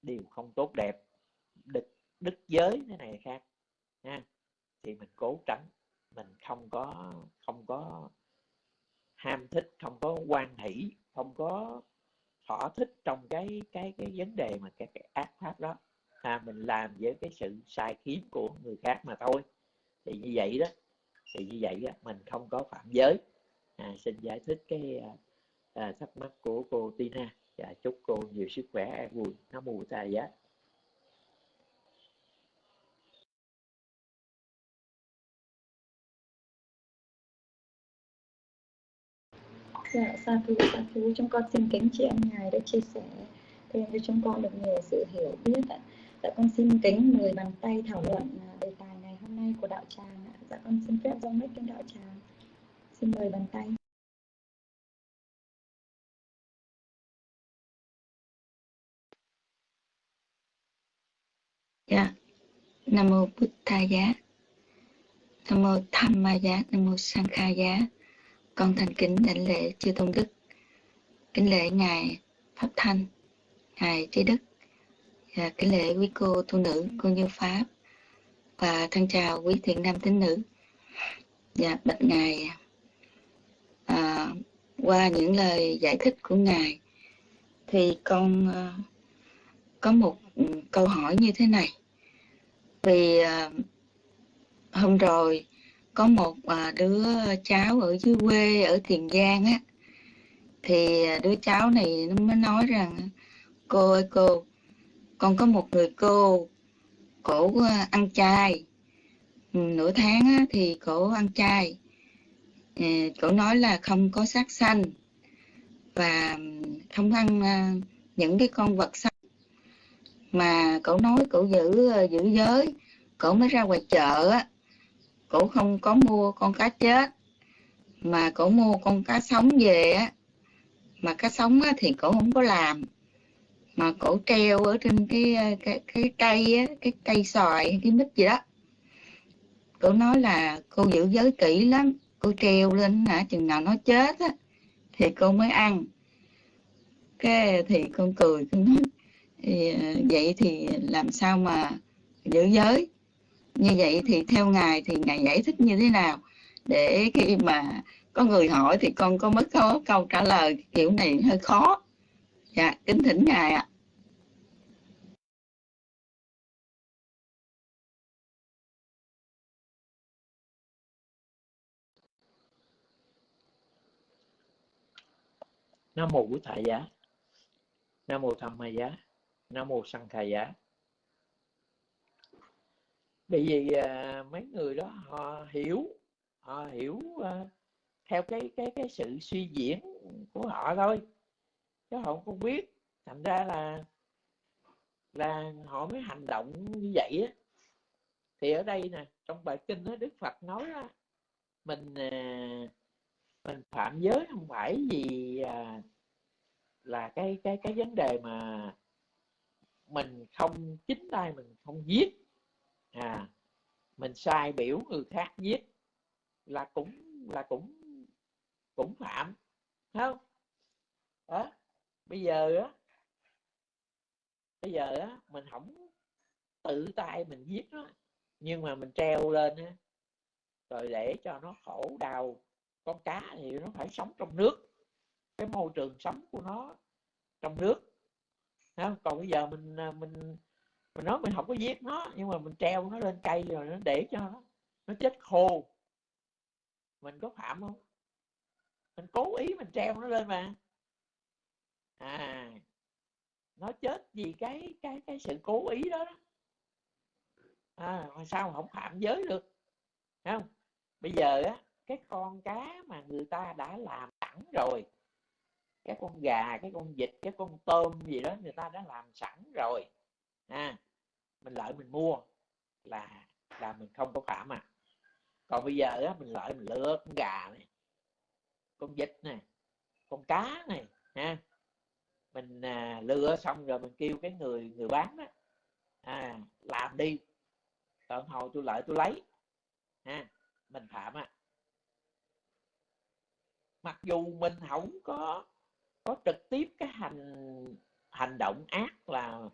điều không tốt đẹp đức đức giới thế này khác nha thì mình cố tránh, mình không có không có ham thích, không có quan hỷ, không có thỏa thích trong cái cái cái vấn đề mà cái, cái ác pháp đó. À, mình làm với cái sự sai khiến của người khác mà thôi. Thì như vậy đó thì như vậy đó, mình không có phạm giới. À, xin giải thích cái à, à thắc mắc của cô Tina. Và chúc cô nhiều sức khỏe an vui nó mù ta giá dạ sa thú sa thú chúng con xin kính chị em ngài đã chia sẻ thêm cho chúng con được nhiều sự hiểu biết ạ dạ con xin kính mời bàn tay thảo luận à, đề tài ngày hôm nay của đạo tràng ạ dạ con xin phép dâng mic cho đạo tràng xin mời bàn tay Dạ. Nam mô Bụt Tha Giá. Nam mô Tham Ma Giá, Nam mô Sang Kha Giá. Con thành kính đảnh lễ chư tôn đức. Kính lễ ngài Pháp Thanh, ngài Trí Đức. Và kính lễ quý cô tu nữ, cô như Pháp. Và thân chào quý thiện nam tín nữ. và bạch ngài à, qua những lời giải thích của ngài thì con à, có một câu hỏi như thế này vì à, hôm rồi có một à, đứa cháu ở dưới quê ở tiền giang á. Thì à, đứa cháu này nó mới nói rằng cô ơi cô con có một người cô cổ à, ăn chay. Ừ, nửa tháng á, thì cổ ăn chay. Ờ, cổ nói là không có sát sanh và không ăn những cái con vật sống mà cổ nói cổ giữ giữ giới cổ mới ra ngoài chợ á cổ không có mua con cá chết. Mà cổ mua con cá sống về á. Mà cá sống á, thì cổ không có làm. Mà cổ treo ở trên cái cái cái cây á, cái cây xoài cái mít gì đó. Cổ nói là cô giữ giới kỹ lắm. Cô treo lên hả chừng nào nó chết á thì cô mới ăn. Cái thì con cười con nói à, vậy thì làm sao mà giữ giới? Như vậy thì theo ngài thì ngài giải thích như thế nào? Để khi mà có người hỏi thì con có mất có câu trả lời, kiểu này hơi khó. Dạ kính thỉnh ngài ạ. Nam mô bổn thầy giá. Nam mô tham ma giá. Nam mô sanh thầy giá bởi vì uh, mấy người đó họ hiểu họ hiểu uh, theo cái cái cái sự suy diễn của họ thôi. Chứ họ không biết. Thành ra là là họ mới hành động như vậy á. Thì ở đây nè trong bài kinh đó đức phật nói đó, mình à, mình phạm giới không phải vì là cái cái cái vấn đề mà mình không chính tay mình không giết à mình sai biểu người khác giết là cũng là cũng cũng phạm không? Đó, bây giờ á, bây giờ á, mình không tự tay mình giết nó, nhưng mà mình treo lên á, rồi để cho nó khổ đau. Con cá thì nó phải sống trong nước, cái môi trường sống của nó trong nước. Không? còn bây giờ mình à, mình mình nói mình không có giết nó nhưng mà mình treo nó lên cây rồi nó để cho nó nó chết khô. Mình có phạm không? Mình cố ý mình treo nó lên mà. À nó chết vì cái cái cái sự cố ý đó, đó. à mà sao mà không phạm giới được? Không? Bây giờ á cái con cá mà người ta đã làm sẵn rồi cái con gà cái con vịt cái con tôm gì đó người ta đã làm sẵn rồi à mình lợi mình mua là là mình không có phạm à còn bây giờ á, mình lợi mình lựa con gà này con vịt này con cá này ha. Mình à, lựa xong rồi mình kêu cái người người bán á à, làm đi. Tận hồi tôi lợi tôi lấy ha mình phạm à mặc dù mình không có có trực tiếp cái hành hành động ác là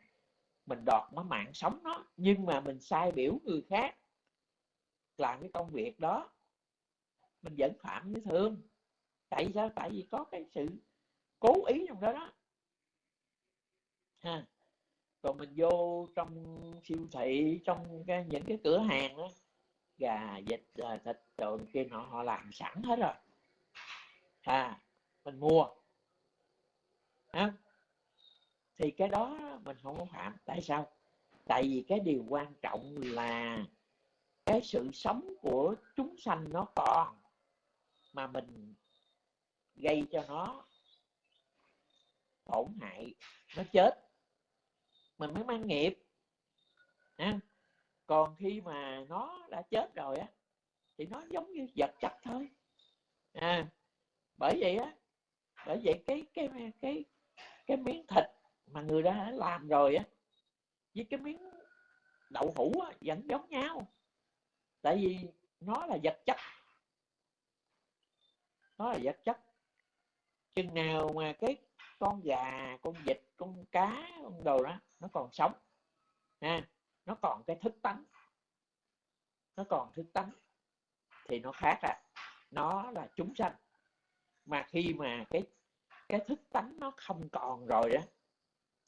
mình đọt nó mạng sống nó nhưng mà mình sai biểu người khác làm cái công việc đó. Mình vẫn phạm với thương. Tại sao? Tại vì có cái sự cố ý trong đó đó. Ha. Còn mình vô trong siêu thị trong cái, những cái cửa hàng đó gà vịt à, thịt rồi kia họ họ làm sẵn hết rồi. À mình mua. Ha? Thì cái đó mình không có phạm tại sao? Tại vì cái điều quan trọng là cái sự sống của chúng sanh nó còn mà mình gây cho nó tổn hại, nó chết. Mình mới mang nghiệp. Ha? Còn khi mà nó đã chết rồi á, thì nó giống như vật chất thôi. À bởi vậy á, bởi vậy cái cái cái cái miếng thịt mà người đã làm rồi á với cái miếng đậu hũ á, vẫn giống nhau. Tại vì nó là vật chất. Nó là vật chất. Chừng nào mà cái con gà con vịt con cá con đồ đó nó còn sống ha nó còn cái thức tánh nó còn thức tánh thì nó khác à. Nó là chúng sanh. Mà khi mà cái cái thức tánh nó không còn rồi đó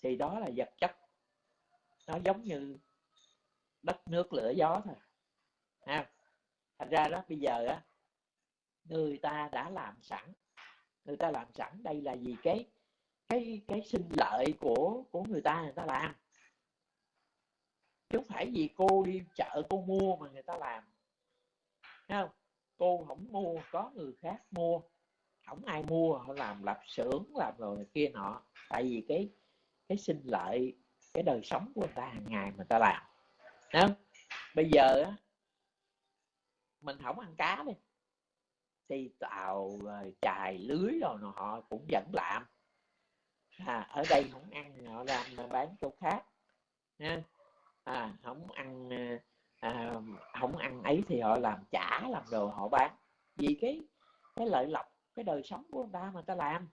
thì đó là vật chất. Nó giống như đất nước lửa gió thôi. Ha thành ra đó, bây giờ á, người ta đã làm sẵn. Người ta làm sẵn đây là gì cái cái cái sinh lợi của của người ta người ta làm. Chứ không phải vì cô đi chợ cô mua mà người ta làm. Thấy không? Cô không mua, có người khác mua. Không ai mua, họ làm lập xưởng, làm rồi kia nọ. Tại vì cái cái sinh lợi cái đời sống của người ta hàng ngày mà ta làm. Thấy không? Bây giờ á mình không ăn cá đi thì tàu ờ, chài lưới rồi họ cũng vẫn làm. À, ở đây không ăn họ làm mà bán chỗ khác. Nha à, không ăn ờ, à, không ăn ấy thì họ làm chả làm đồ họ bán. Vì cái cái lợi lộc cái đời sống của người ta mà người ta làm.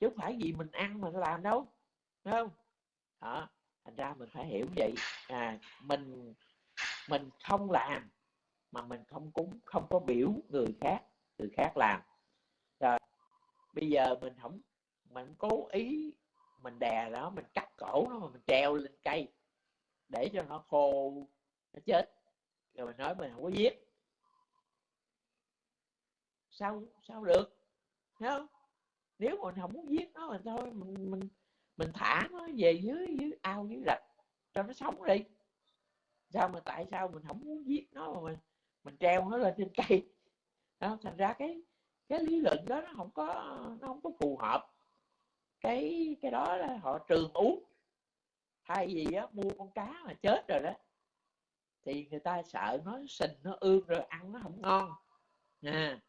Chứ không phải vì mình ăn mà ta làm đâu. Đúng không? Đó, thành ra mình phải hiểu vậy. À mình mình không làm mà mình không cúng, không có biểu người khác người khác làm. Rồi, bây giờ mình không, mình cố ý mình đè nó, mình cắt cổ nó mà mình treo lên cây để cho nó khô, nó chết. Rồi mình nói mình không có giết. Sao sao được? Thấy không? Nếu mà mình không muốn giết nó thì thôi, mình mình mình thả nó về dưới dưới ao dưới rạch cho nó sống đi. Sao mà tại sao mình không muốn giết nó mà mình mình treo nó lên trên cây? Đó, thành ra cái cái lý luận đó nó không có nó không có phù hợp. Cái cái đó là họ trường uống. Thay vì á, mua con cá mà chết rồi đó thì người ta sợ nó sình nó ương rồi ăn nó không ngon. À,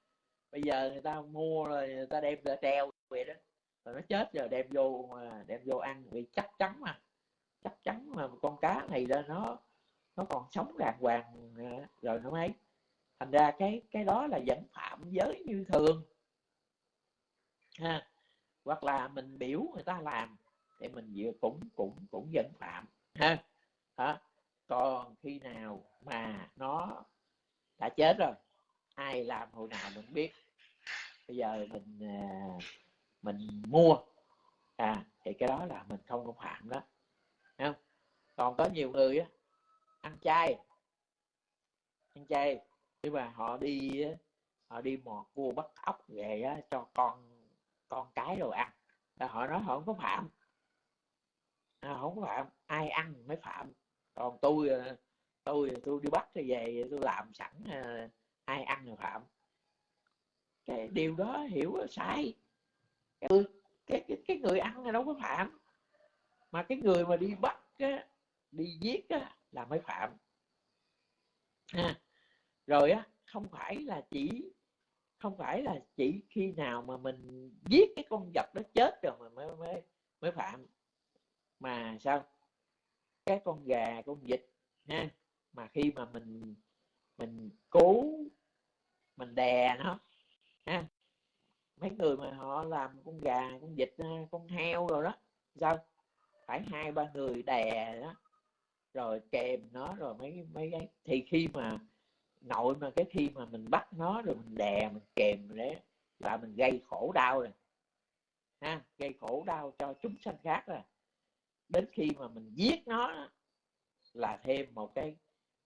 bây giờ người ta mua rồi người ta đem ra treo vậy đó rồi nó chết rồi đem vô mà đem vô ăn. Vì chắc chắn mà, chắc chắn mà con cá này ra nó nó còn sống đàng hoàng à, rồi nó mới. Thành ra cái cái đó là vẫn phạm giới như thường. Ha, hoặc là mình biểu người ta làm, thì mình vừa cũng cũng cũng vẫn phạm. Ha, đó. còn khi nào mà nó đã chết rồi, ai làm hồi nào mình biết. Bây giờ mình à, mình mua. À thì cái đó là mình không có phạm đó. Không? Còn có nhiều người á ăn chay. Ăn chay. Nhưng mà họ đi họ đi mò cua bắt ốc về á, cho con con cái đồ ăn. Là họ nói họ không có phạm. À, không có phạm. Ai ăn mới phạm. Còn tôi à, tôi tôi đi bắt thì về tôi làm sẵn à, ai ăn rồi phạm. Cái điều đó hiểu sai cái, cái, cái, cái người ăn này đâu có phạm. Mà cái người mà đi bắt á, đi giết á, là mới phạm. À, rồi á không phải là chỉ không phải là chỉ khi nào mà mình giết cái con vật đó chết rồi mà mới mới mới phạm. Mà sao? Cái con gà con vịt ha mà khi mà mình mình cố mình đè nó ha mấy người mà họ làm con gà, con vịt ờ, con heo rồi đó, sao? Phải hai, ba người đè đó. Rồi kèm nó, rồi mấy mấy cái thì khi mà nội mà, cái khi mà mình bắt nó, rồi mình đè, mình kèm đấy, là mình gây khổ đau rồi. Ha, gây khổ đau cho chúng sanh khác rồi. Đến khi mà mình giết nó là thêm một cái,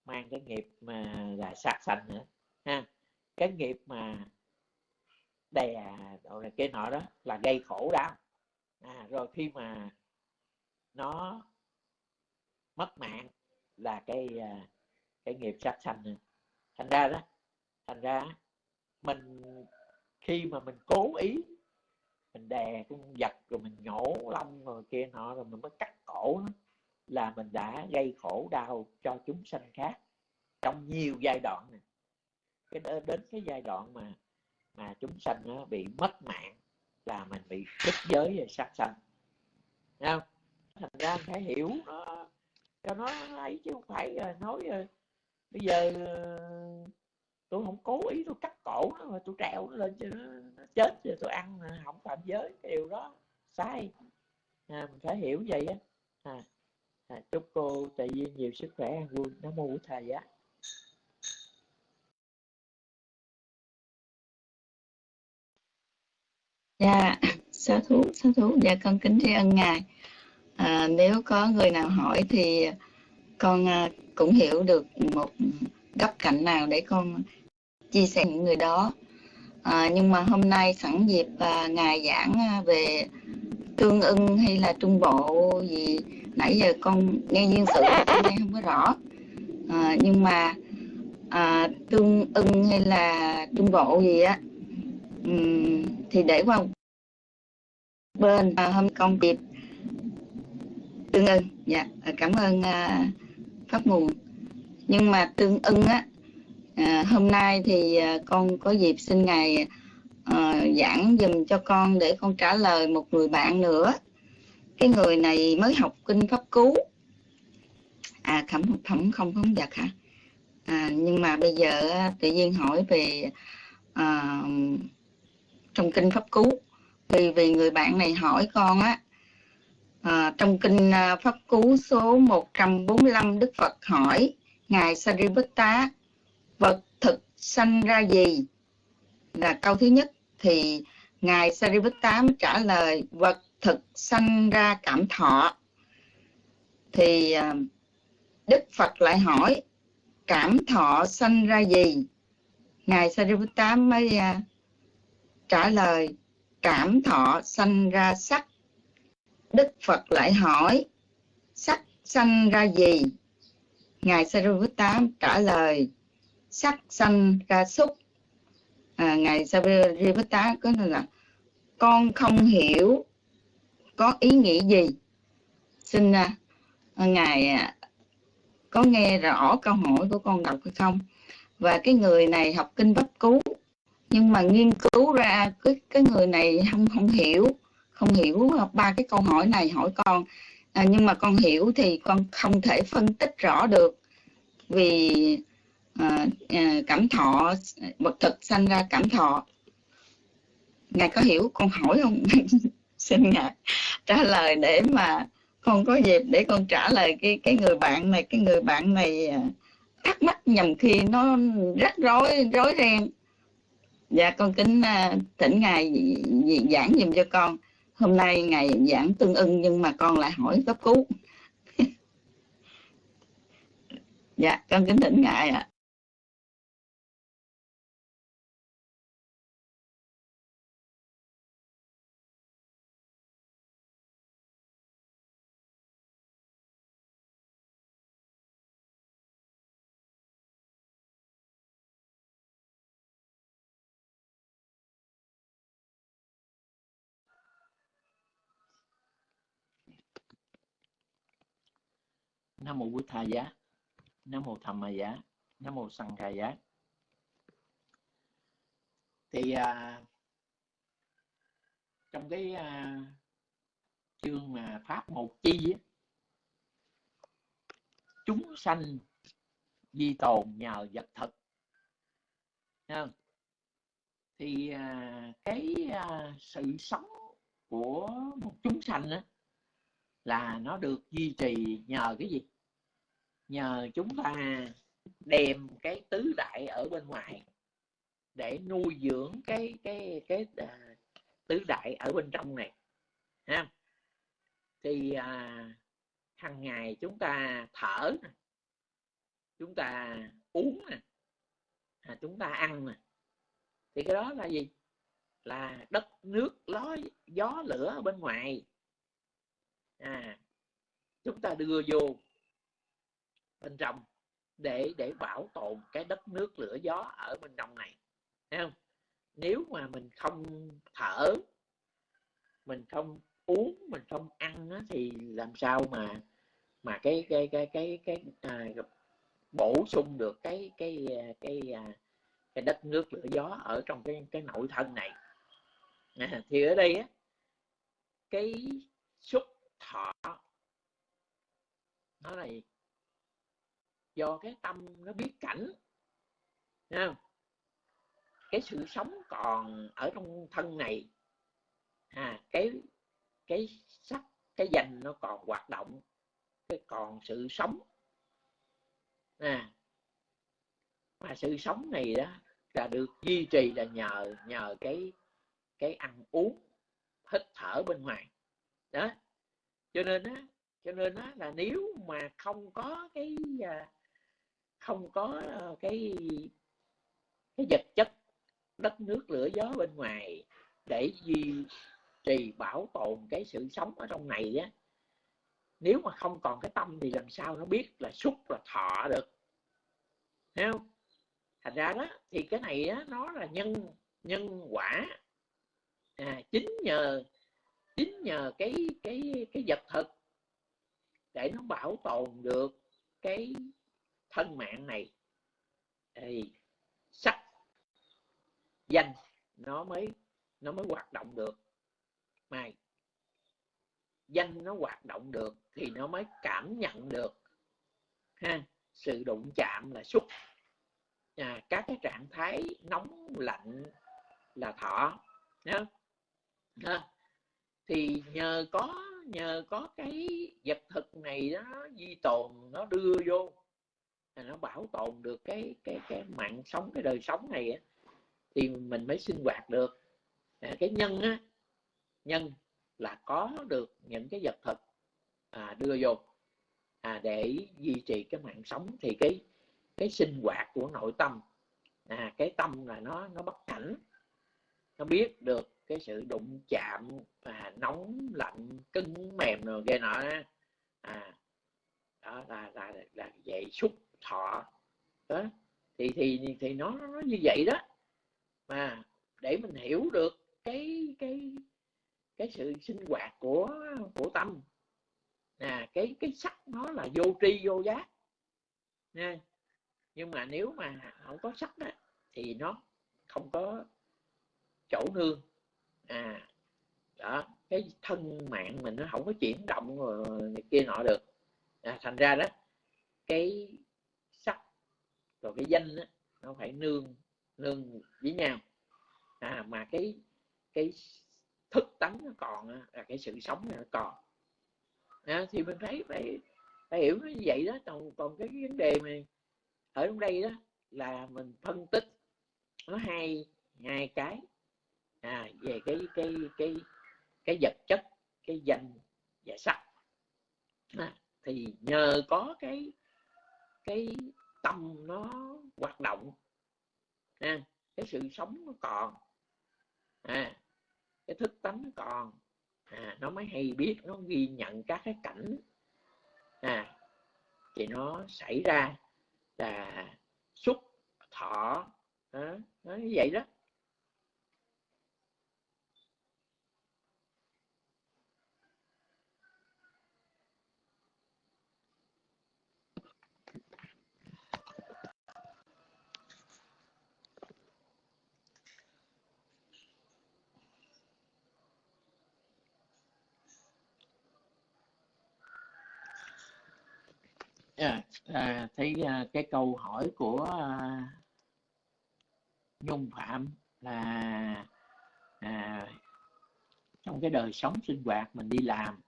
mang cái nghiệp mà là sát sanh nữa. Ha, cái nghiệp mà đè rồi cái nọ đó là gây khổ đau. À, rồi khi mà nó mất mạng là cái à, cái nghiệp sát sanh thành ra đó thành ra mình khi mà mình cố ý mình đè con vật rồi mình nhổ lông rồi kia nọ rồi mình mới cắt cổ nó là mình đã gây khổ đau cho chúng sanh khác trong nhiều giai đoạn này. Cái đến cái giai đoạn mà mà chúng sanh nó bị mất mạng là mình bị đứt giới và sát sanh. Không? Thành ra phải hiểu nó cho nó ấy chứ không phải ờ, nói ờ, bây giờ ờ, tôi không cố ý tôi cắt cổ nó mà tôi treo nó lên cho nó, nó chết rồi tôi ăn không phạm giới cái điều đó sai. À, mình phải hiểu vậy á. À, à, chúc cô tại vì nhiều sức khỏe. An vui nó mua thầy á. Dạ sa thú sa thú. Dạ con kính tri ân ngài. À, nếu có người nào hỏi thì con à, cũng hiểu được một góc cạnh nào để con chia sẻ những người đó. À, nhưng mà hôm nay sẵn dịp à, ngài giảng à, về tương ưng hay là trung bộ gì nãy giờ con nghe duyên sự con nghe không có rõ. À, nhưng mà à, tương ưng hay là trung bộ gì á thì để qua bên và hôm con dịp tương ưng dạ à, cảm ơn à, pháp nguồn nhưng mà tương ưng á à, hôm nay thì à, con có dịp xin ngài à, giảng dùm cho con để con trả lời một người bạn nữa. Cái người này mới học kinh pháp cứu à phẩm phẩm không không giật hả? À, nhưng mà bây giờ tự nhiên hỏi về à, trong kinh pháp cú. Vì vì người bạn này hỏi con á à, trong kinh à, pháp cú số 145 Đức Phật hỏi ngài Sariputta vật thực sanh ra gì? Là câu thứ nhất. Thì ngài Sariputta trả lời vật thực sanh ra cảm thọ. Thì à, Đức Phật lại hỏi cảm thọ sanh ra gì? Ngài Sariputta mới à, trả lời cảm thọ sanh ra sắc. Đức Phật lại hỏi sắc sanh ra gì? Ngài Sariputta trả lời sắc sanh ra xúc à, ngài Sariputta có nói là con không hiểu có ý nghĩ gì. Xin à, ngài à, có nghe rõ câu hỏi của con đọc hay không? Và cái người này học kinh pháp cứu nhưng mà nghiên cứu ra cái cái người này không không hiểu không hiểu ba cái câu hỏi này hỏi con. À, nhưng mà con hiểu thì con không thể phân tích rõ được vì à, à, cảm thọ vật thực sanh ra cảm thọ. Ngài có hiểu con hỏi không? Xin ngài trả lời để mà con có dịp để con trả lời cái cái người bạn này cái người bạn này à, thắc mắc nhầm khi nó rắc rối rối ren dạ con kính uh, thỉnh ngài giảng dùm cho con hôm nay ngài giảng tương ưng nhưng mà con lại hỏi cấp cứu dạ con kính thỉnh ngài ạ à. Nam mô bút tha giá nam mô tham ma giá nam mô sanh khai giá. Thì à, trong cái à, chương mà pháp một chi á, chúng sanh di tồn nhờ vật thực. Không? thì à, cái à, sự sống của một chúng sanh á, là nó được duy trì nhờ cái gì? Nhờ chúng ta đem cái tứ đại ở bên ngoài để nuôi dưỡng cái cái cái uh, tứ đại ở bên trong này ha. Thì à, hàng ngày chúng ta thở chúng ta uống nè à, chúng ta ăn nè. Thì cái đó là gì? Là đất nước ló gió lửa ở bên ngoài. À chúng ta đưa vô bên trong để để bảo tồn cái đất nước lửa gió ở bên trong này. Thấy không? Nếu mà mình không thở mình không uống mình không ăn á, thì làm sao mà mà cái cái cái cái cái, à, bổ sung được cái cái à, cái cái, cái đất nước lửa gió ở trong cái cái nội thân này. À, thì ở đây á cái xúc thọ nó là do cái tâm nó biết cảnh. Không? cái sự sống còn ở trong thân này à, cái cái sắc cái danh nó còn hoạt động cái còn sự sống. À, mà sự sống này đó là được duy trì là nhờ nhờ cái cái ăn uống hít thở bên ngoài. Đó. Cho nên á cho nên á là nếu mà không có cái à, không có ờ, cái cái vật chất đất nước lửa gió bên ngoài để duy trì bảo tồn cái sự sống ở trong này á. Nếu mà không còn cái tâm thì làm sao nó biết là xúc là thọ được. Thấy không? Thành ra đó thì cái này á, nó là nhân nhân quả. À, chính nhờ chính nhờ cái cái cái vật thực để nó bảo tồn được cái thân mạng này thì sắc danh nó mới nó mới hoạt động được mà danh nó hoạt động được thì nó mới cảm nhận được ha sự đụng chạm là xúc à, các cái trạng thái nóng lạnh là thọ ha. ha. thì nhờ có nhờ có cái vật thực này đó di tồn nó đưa vô là nó bảo tồn được cái cái cái mạng sống cái đời sống này á, thì mình mới sinh hoạt được. À, cái nhân á nhân là có được những cái vật thực à, đưa vô à, để duy trì cái mạng sống. Thì cái cái sinh hoạt của nội tâm à, cái tâm là nó nó bất cảnh nó biết được cái sự đụng chạm à, nóng lạnh cứng mềm rồi ghê nọ à đó là là là vậy xúc thọ. Đó. Thì thì thì nó nó như vậy đó. Mà để mình hiểu được cái cái cái sự sinh hoạt của của tâm. À cái cái sắc nó là vô tri vô giác. Nha. Nhưng mà nếu mà không có sắc đó, thì nó không có chỗ nương. À đó. Cái thân mạng mình nó không có chuyển động rồi này kia nọ được. À, thành ra đó cái rồi cái danh á, nó phải nương nương với nhau. À mà cái cái thức tánh nó còn là cái sự sống nó còn. À, thì mình thấy phải phải hiểu nó như vậy đó. Còn còn cái vấn đề mà ở trong đây đó là mình phân tích nó hai hai cái. À, về cái cái cái cái vật chất cái danh và sắc. À, thì nhờ có cái cái tâm nó hoạt động. À, cái sự sống nó còn. À, cái thức tánh nó còn. À, nó mới hay biết nó ghi nhận các cái cảnh. À, thì nó xảy ra là xúc thọ à, nó như vậy đó. À, thấy à, cái câu hỏi của à, nhung phạm là à, trong cái đời sống sinh hoạt mình đi làm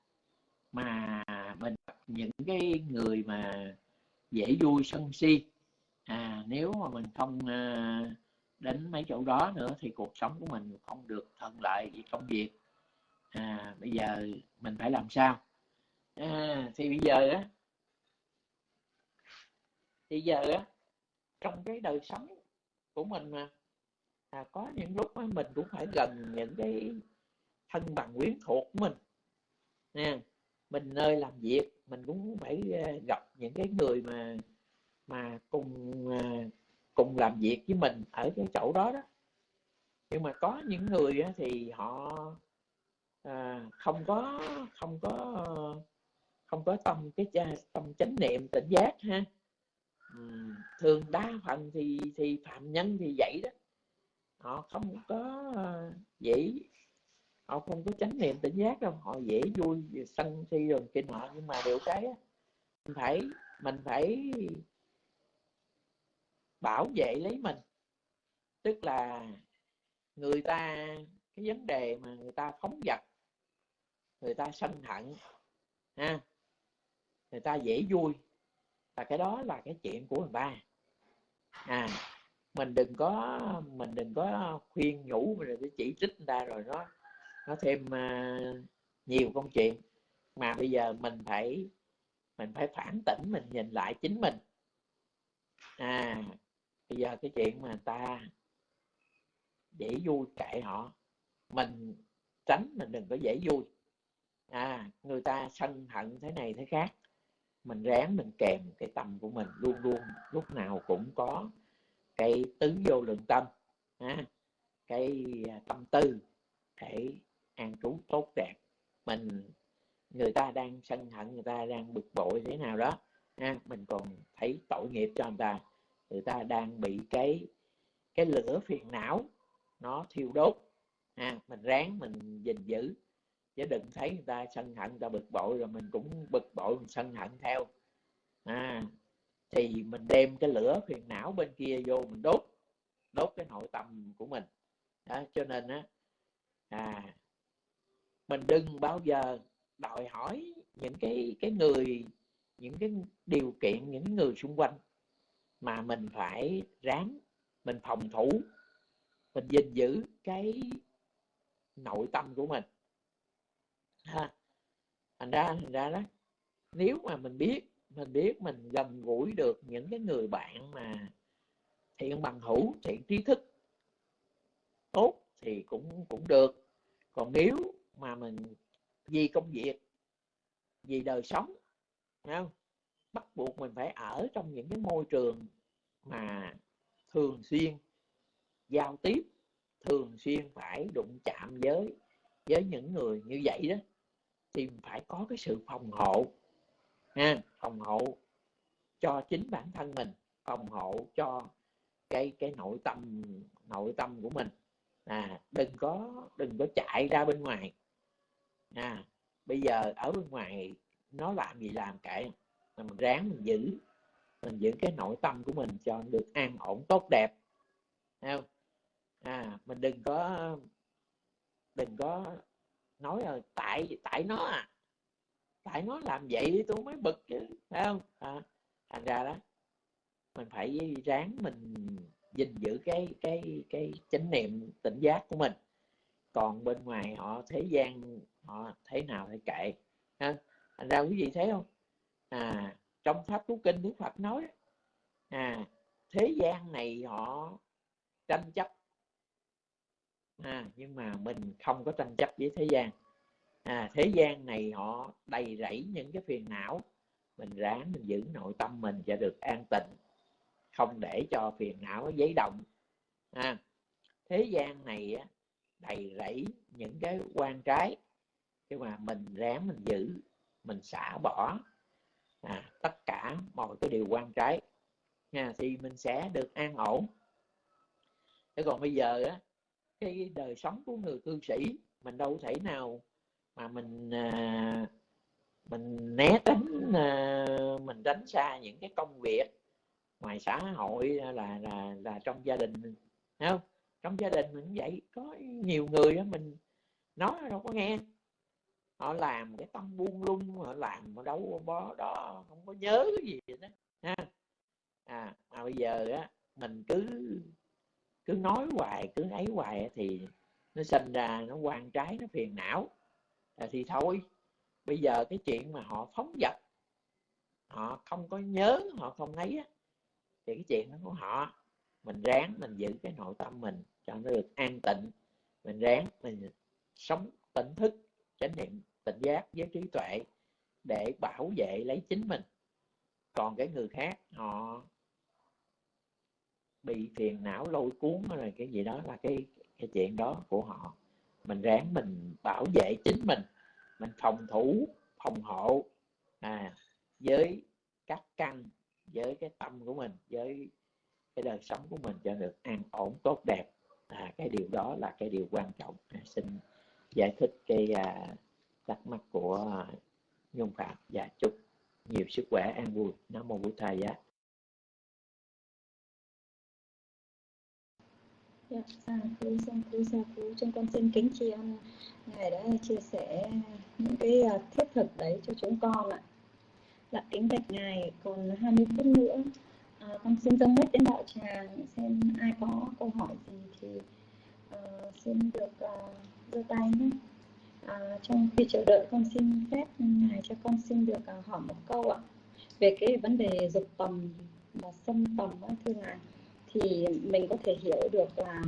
mà mình những cái người mà dễ vui sân si. À, nếu mà mình không à, đến mấy chỗ đó nữa thì cuộc sống của mình không được thuận lợi về công việc. À, bây giờ mình phải làm sao? À, thì bây giờ á thì giờ á trong cái đời sống của mình mà à, có những lúc á, mình cũng phải gần những cái thân bằng quyến thuộc của mình. Nè mình nơi làm việc mình cũng phải à, gặp những cái người mà mà cùng à, cùng làm việc với mình ở cái chỗ đó đó. Nhưng mà có những người á, thì họ à, không có không có không có tâm cái tâm chánh niệm tỉnh giác ha thường đa phần thì thì phạm nhân thì vậy đó. Họ không có ờ, dễ, họ không có chánh niệm tỉnh giác đâu, họ dễ vui sân si rồi kinh họ nhưng mà điều cái mình phải mình phải bảo vệ lấy mình. Tức là người ta, cái vấn đề mà người ta phóng vật, người ta sân hận, ha, người ta dễ vui và cái đó là cái chuyện của người ta à mình đừng có mình đừng có khuyên nhủ mình rồi chỉ trích người ta rồi nó nó thêm uh, nhiều công chuyện. Mà bây giờ mình phải mình phải phản tỉnh mình nhìn lại chính mình. À bây giờ cái chuyện mà ta dễ vui kệ họ mình tránh mình đừng có dễ vui. À người ta sân hận thế này thế khác mình ráng mình kèm cái tâm của mình luôn luôn lúc nào cũng có cái tứ vô lượng tâm ha, cái à, tâm tư để an trú tốt đẹp. Mình người ta đang sân hận người ta đang bực bội thế nào đó ha, mình còn thấy tội nghiệp cho người ta người ta đang bị cái cái lửa phiền não nó thiêu đốt ha, mình ráng mình gìn giữ chứ đừng thấy người ta sân hận người ta bực bội rồi mình cũng bực bội mình sân hận theo. À, thì mình đem cái lửa phiền não bên kia vô mình đốt đốt cái nội tâm của mình. Đó, cho nên á à, mình đừng bao giờ đòi hỏi những cái cái người những cái điều kiện những người xung quanh mà mình phải ráng mình phòng thủ mình gìn giữ cái nội tâm của mình ha. Thành ra thành ra đó, nếu mà mình biết mình biết mình gần gũi được những cái người bạn mà thiện bằng hữu, thiện trí thức, tốt thì cũng cũng được. Còn nếu mà mình vì công việc, vì đời sống không? bắt buộc mình phải ở trong những cái môi trường mà thường xuyên giao tiếp, thường xuyên phải đụng chạm với với những người như vậy đó thì phải có cái sự phòng hộ, ha, phòng hộ cho chính bản thân mình, phòng hộ cho cái cái nội tâm nội tâm của mình. À đừng có đừng có chạy ra bên ngoài. À bây giờ ở bên ngoài nó làm gì làm kệ, là mình ráng mình giữ mình giữ cái nội tâm của mình cho được an ổn, tốt đẹp. Không? À mình đừng có đừng có nói là tại tại nó à. Tại nó làm vậy tôi mới bực chứ phải không? À, thành ra đó mình phải ráng mình gìn giữ cái cái cái chánh niệm tỉnh giác của mình. Còn bên ngoài họ thế gian họ thế nào thì kệ ha. Thành ra quý vị thấy không? À trong pháp cú kinh đức phật nói à thế gian này họ tranh chấp à, nhưng mà mình không có tranh chấp với thế gian. À, thế gian này họ đầy rẫy những cái phiền não. Mình ráng mình giữ nội tâm mình cho được an tịnh không để cho phiền não giấy động. À, thế gian này á, đầy rẫy những cái quan trái. Nhưng mà mình ráng mình giữ mình xả bỏ à, tất cả mọi cái điều quan trái à, thì mình sẽ được an ổn. Thế còn bây giờ á cái đời sống của người cư sĩ mình đâu thể nào mà mình à, mình né tránh à, mình tránh xa những cái công việc ngoài xã hội là là là trong gia đình mình thấy không? Trong gia đình mình vậy có nhiều người đó mình nói đâu có nghe. Họ làm cái tâm buông lung họ làm mà đâu có đó không có nhớ cái gì đó ha. À mà bây giờ á mình cứ cứ nói hoài cứ ấy hoài thì nó sinh ra nó quan trái nó phiền não. À, thì thôi bây giờ cái chuyện mà họ phóng dật, họ không có nhớ họ không ấy á, thì cái chuyện đó của họ mình ráng mình giữ cái nội tâm mình cho nó được an tịnh. Mình ráng mình sống tỉnh thức chánh niệm tỉnh giác với trí tuệ để bảo vệ lấy chính mình. Còn cái người khác họ bị phiền não lôi cuốn hay là cái gì đó là cái cái chuyện đó của họ. Mình ráng mình bảo vệ chính mình mình phòng thủ phòng hộ à, với các căn với cái tâm của mình với cái đời sống của mình cho được an ổn tốt đẹp. À, cái điều đó là cái điều quan trọng. À, xin giải thích cái à, thắc mắc của nhung phạm và chúc nhiều sức khỏe an vui. Nam mô bổn thầy giá Dạ, à, sa thú, sa thú, sa thú. Chúng con xin kính tri ân Ngài đã chia sẻ những cái à, thiết thực đấy cho chúng con ạ. Dạ, kính bạch Ngài, còn 20 phút nữa. À, con xin dâng hết đến đạo tràng xem ai có câu hỏi gì thì uh, xin được uh, tay nhé. À, trong khi chờ đợi con xin phép Ngài cho con xin được uh, hỏi một câu ạ về cái vấn đề dục tầm và xâm tầm thưa Ngài thì mình có thể hiểu được là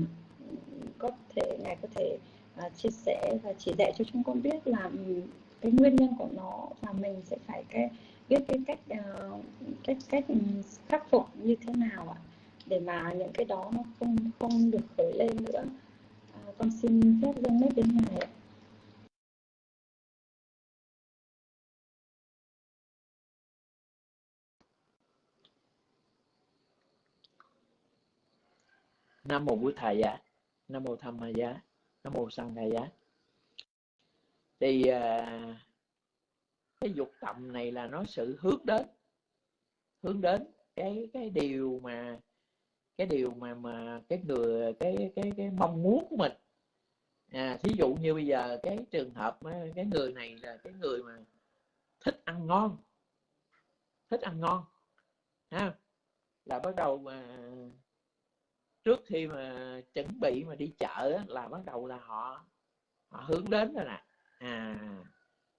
có thể ngài có thể uh, chia sẻ và chỉ dạy cho chúng con biết là um, cái nguyên nhân của nó và mình sẽ phải cái biết cái cách uh, cách cách ừ, khắc phục như thế nào ạ để mà những cái đó nó không không được khởi lên nữa. Uh, con xin phép dâng mic đến ngài ạ. Nam mô bụt thầy giá nam mô tham ma giá. Nam mô sang thầy giá. Thì à, cái dục tầm này là nó sự hướng đến hướng đến cái cái điều mà cái điều mà mà cái người cái cái cái mong muốn của mình. À thí dụ như bây giờ cái trường hợp cái người này là cái người mà thích ăn ngon thích ăn ngon ha là bắt đầu mà trước khi mà chuẩn bị mà đi chợ là bắt đầu là họ họ hướng đến rồi nè. À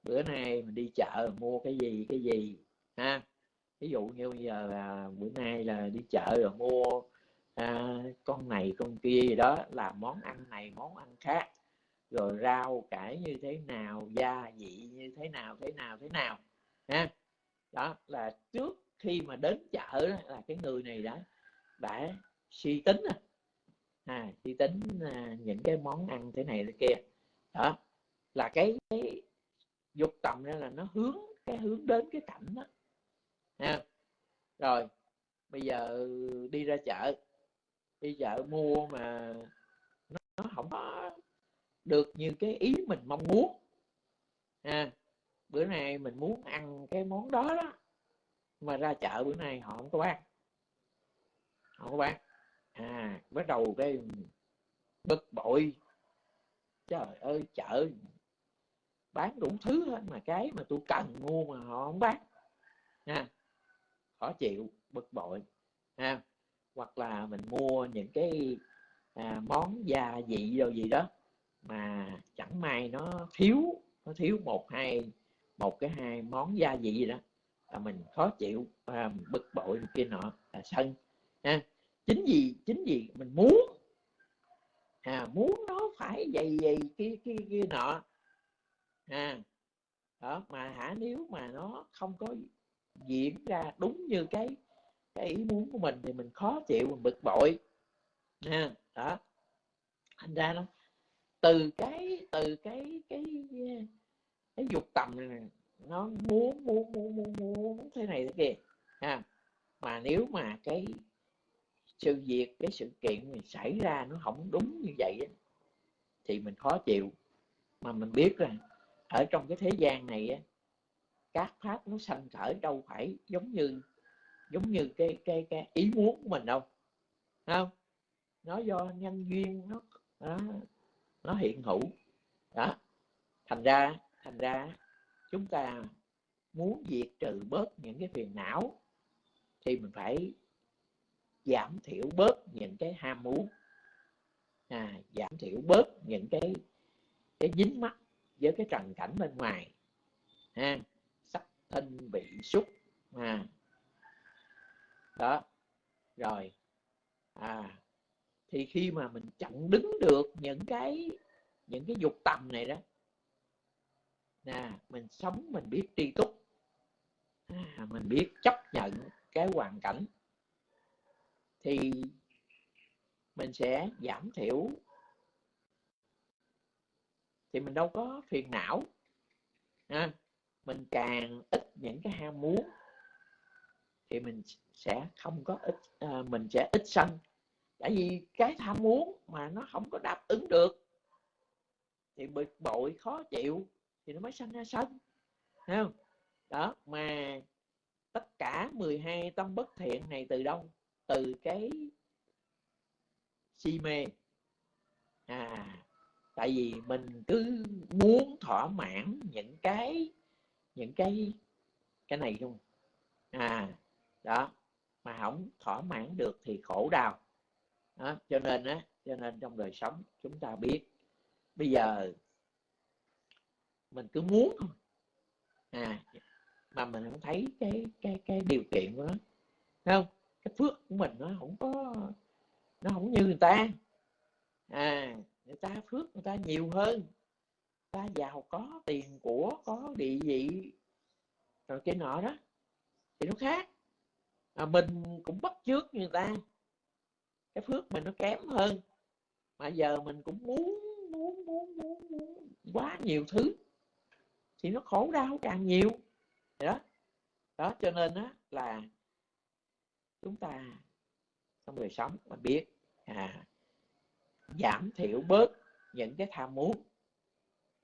bữa nay mình đi chợ mua cái gì cái gì ha? Ví dụ như bây giờ là bữa nay là đi chợ rồi mua à, con này con kia gì đó là món ăn này món ăn khác. Rồi rau cải như thế nào gia vị như thế nào thế nào thế nào ha? Đó là trước khi mà đến chợ đó, là cái người này đã đã suy tính à, suy tính à, những cái món ăn thế này thế kia. Đó là cái, cái dục tầm đó là nó hướng cái hướng đến cái cảnh đó. Ha rồi bây giờ đi ra chợ. Đi chợ mua mà nó, nó không có được như cái ý mình mong muốn. Ha bữa nay mình muốn ăn cái món đó đó. Mà ra chợ bữa nay họ không có bán. Không có bán à bắt đầu cái bực bội. Trời ơi chợ bán đủ thứ hết mà cái mà tôi cần mua mà họ không bán. Ha khó chịu bực bội. Ha hoặc là mình mua những cái à, món gia vị rồi gì đó mà chẳng may nó thiếu nó thiếu một hai một cái hai món gia vị gì đó là mình khó chịu à, bực bội kia nọ là sân. Ha chính vì chính vì mình muốn. À muốn nó phải dày dày kia kia kia nọ. À đó, mà hả, nếu mà nó không có diễn ra đúng như cái cái ý muốn của mình thì mình khó chịu, mình bực bội. Nha đó. Thành ra nó từ cái từ cái cái cái dục tầm này, nó muốn muốn muốn muốn muốn thế này thế kia. À mà nếu mà cái sự việc cái sự kiện mình xảy ra nó không đúng như vậy thì mình khó chịu. Mà mình biết là ở trong cái thế gian này các pháp nó sanh khởi đâu phải giống như giống như cái cái cái ý muốn của mình đâu. Không? Nó do nhân duyên nó nó, nó hiện hữu. Đó. Thành ra thành ra chúng ta muốn diệt trừ bớt những cái phiền não thì mình phải giảm thiểu bớt những cái ham muốn à, giảm thiểu bớt những cái cái dính mắt với cái trần cảnh bên ngoài ha sắc thân bị xúc à đó rồi à thì khi mà mình chặn đứng được những cái những cái dục tầm này đó nè mình sống mình biết tri túc à, mình biết chấp nhận cái hoàn cảnh thì mình sẽ giảm thiểu. Thì mình đâu có phiền não à, mình càng ít những cái ham muốn thì mình sẽ không có ít à, mình sẽ ít sân. Tại vì cái tham muốn mà nó không có đáp ứng được thì bực bội khó chịu thì nó mới sanh ra sân không? Đó mà tất cả 12 tâm bất thiện này từ đâu? Từ cái si mê. À tại vì mình cứ muốn thỏa mãn những cái những cái cái này không? À đó mà không thỏa mãn được thì khổ đau. Đó, cho nên á cho nên trong đời sống chúng ta biết bây giờ mình cứ muốn thôi. À mà mình không thấy cái cái cái điều kiện của nó. Thấy không? Cái phước của mình nó không có nó không như người ta. À người ta phước người ta nhiều hơn. Người ta giàu có tiền của có địa vị rồi cái nọ đó. Thì nó khác. À, mình cũng bắt chước như người ta. Cái phước mình nó kém hơn. Mà giờ mình cũng muốn muốn muốn muốn, muốn quá nhiều thứ. Thì nó khổ đau càng nhiều. Đó. Đó cho nên á là chúng ta trong đời sống mà biết à, giảm thiểu bớt những cái tham muốn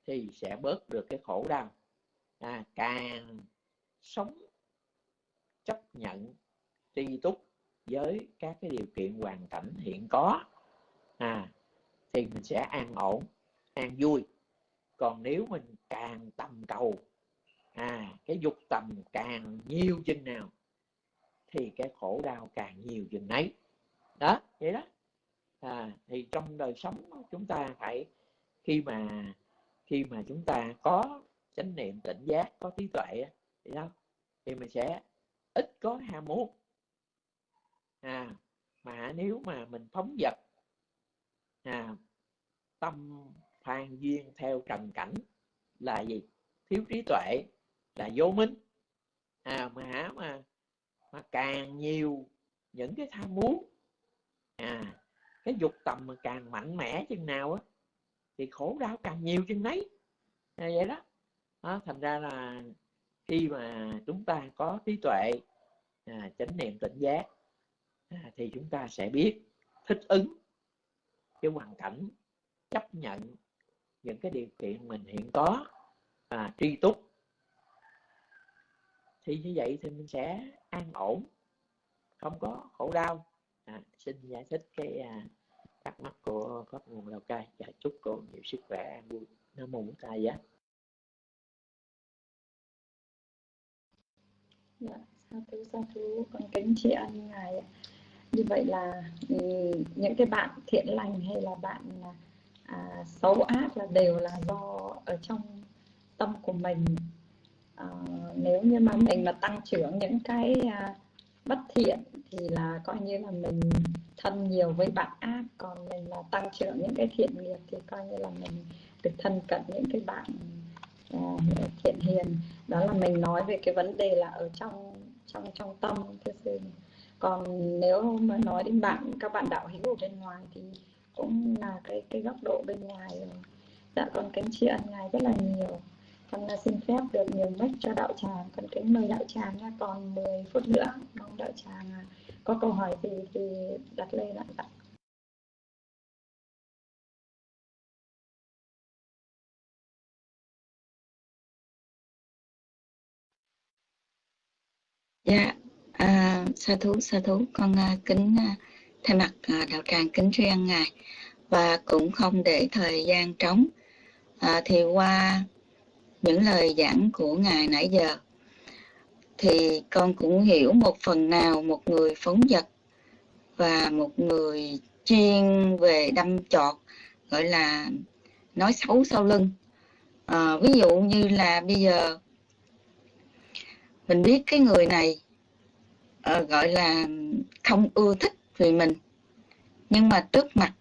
thì sẽ bớt được cái khổ đau. À, càng sống chấp nhận tri túc với các cái điều kiện hoàn cảnh hiện có à, thì mình sẽ an ổn an vui. Còn nếu mình càng tầm cầu à cái dục tầm càng nhiều chừng nào thì cái khổ đau càng nhiều chừng nấy. Đó vậy đó. À, thì trong đời sống chúng ta phải khi mà khi mà chúng ta có chánh niệm tỉnh giác có trí tuệ thì đâu thì mình sẽ ít có ham muốn. À mà nếu mà mình phóng dật à tâm phan duyên theo trần cảnh là gì? Thiếu trí tuệ là vô minh. À mà hả mà mà càng nhiều những cái tham muốn à cái dục tầm mà càng mạnh mẽ chừng nào á thì khổ đau càng nhiều chừng nấy à, vậy đó. à, thành ra là khi mà chúng ta có trí tuệ à, chánh niệm tỉnh giác à, thì chúng ta sẽ biết thích ứng cái hoàn cảnh chấp nhận những cái điều kiện mình hiện có à, tri túc thì như vậy thì mình sẽ an ổn không có khổ đau. À, xin giải thích cái à, thắc mắc của pháp nguồn lào cai. Và chúc cô nhiều sức khỏe an vui nam mô bổn giá. Dạ sa thú sa thú con kính tri ân ngài như vậy là ừ, những cái bạn thiện lành hay là bạn à, à, xấu ác là đều là do ở trong tâm của mình. Ờ, nếu như mà mình mà tăng trưởng những cái uh, bất thiện thì là coi như là mình thân nhiều với bạn ác. Còn mình là tăng trưởng những cái thiện nghiệp thì coi như là mình được thân cận những cái bạn uh, thiện hiền. Đó là mình nói về cái vấn đề là ở trong trong trong tâm thưa sư. Còn nếu mà nói đến bạn các bạn đạo hữu ở bên ngoài thì cũng là cái cái góc độ bên ngoài rồi. Dạ con kính tri ân ngài rất là nhiều con xin phép được nhường mic cho đạo tràng. Con kính mời đạo tràng nha. Còn 10 phút nữa mong đạo tràng à, có câu hỏi gì thì đặt lên ạ. Dạ. Dạ, à, sa thú, sa thú, con à, kính à, thay mặt đạo tràng kính tri ân ngài. Và cũng không để thời gian trống. À, thì qua những lời giảng của ngài nãy giờ thì con cũng hiểu một phần nào một người phóng vật và một người chuyên về đâm chọt gọi là nói xấu sau lưng. À, ví dụ như là bây giờ mình biết cái người này à, gọi là không ưa thích vì mình nhưng mà trước mặt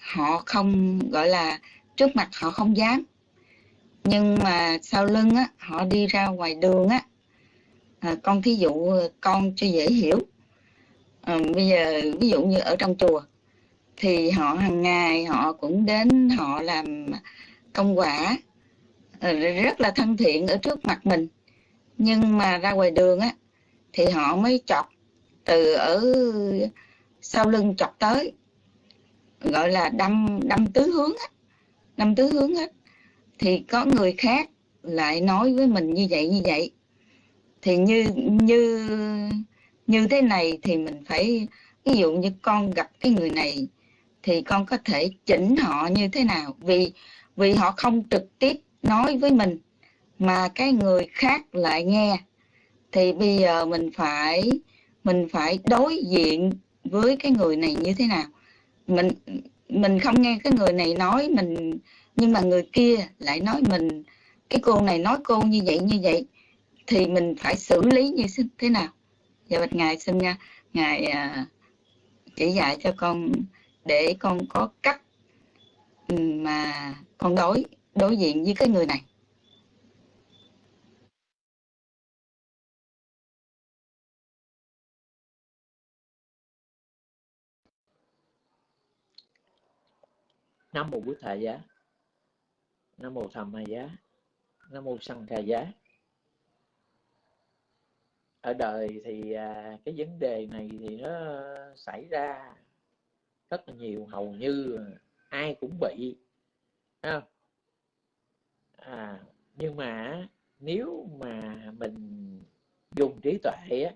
họ không gọi là trước mặt họ không dám nhưng mà sau lưng á họ đi ra ngoài đường á à, con thí dụ à, con cho dễ hiểu. À, bây giờ ví dụ như ở trong chùa thì họ hàng ngày họ cũng đến họ làm công quả à, rất là thân thiện ở trước mặt mình. Nhưng mà ra ngoài đường á thì họ mới chọc từ ở sau lưng chọc tới gọi là đâm đâm tứ hướng á đâm tứ hướng hết thì có người khác lại nói với mình như vậy như vậy. Thì như như như thế này thì mình phải, ví dụ như con gặp cái người này thì con có thể chỉnh họ như thế nào? Vì vì họ không trực tiếp nói với mình, mà cái người khác lại nghe. Thì bây giờ mình phải mình phải đối diện với cái người này như thế nào? Mình mình không nghe cái người này nói, mình nhưng mà người kia lại nói mình cái cô này nói cô như vậy như vậy thì mình phải xử lý như thế nào? Dạ bạch ngài xin nha. Ngài à, chỉ dạy cho con để con có cách ừ, mà con đối đối diện với cái người này. Nam mô bút thời giá nam mô tham ma giá. Nam mô sanh kha giá. Ở đời thì à, cái vấn đề này thì nó xảy ra rất là nhiều. Hầu như ai cũng bị à, nhưng mà nếu mà mình dùng trí tuệ á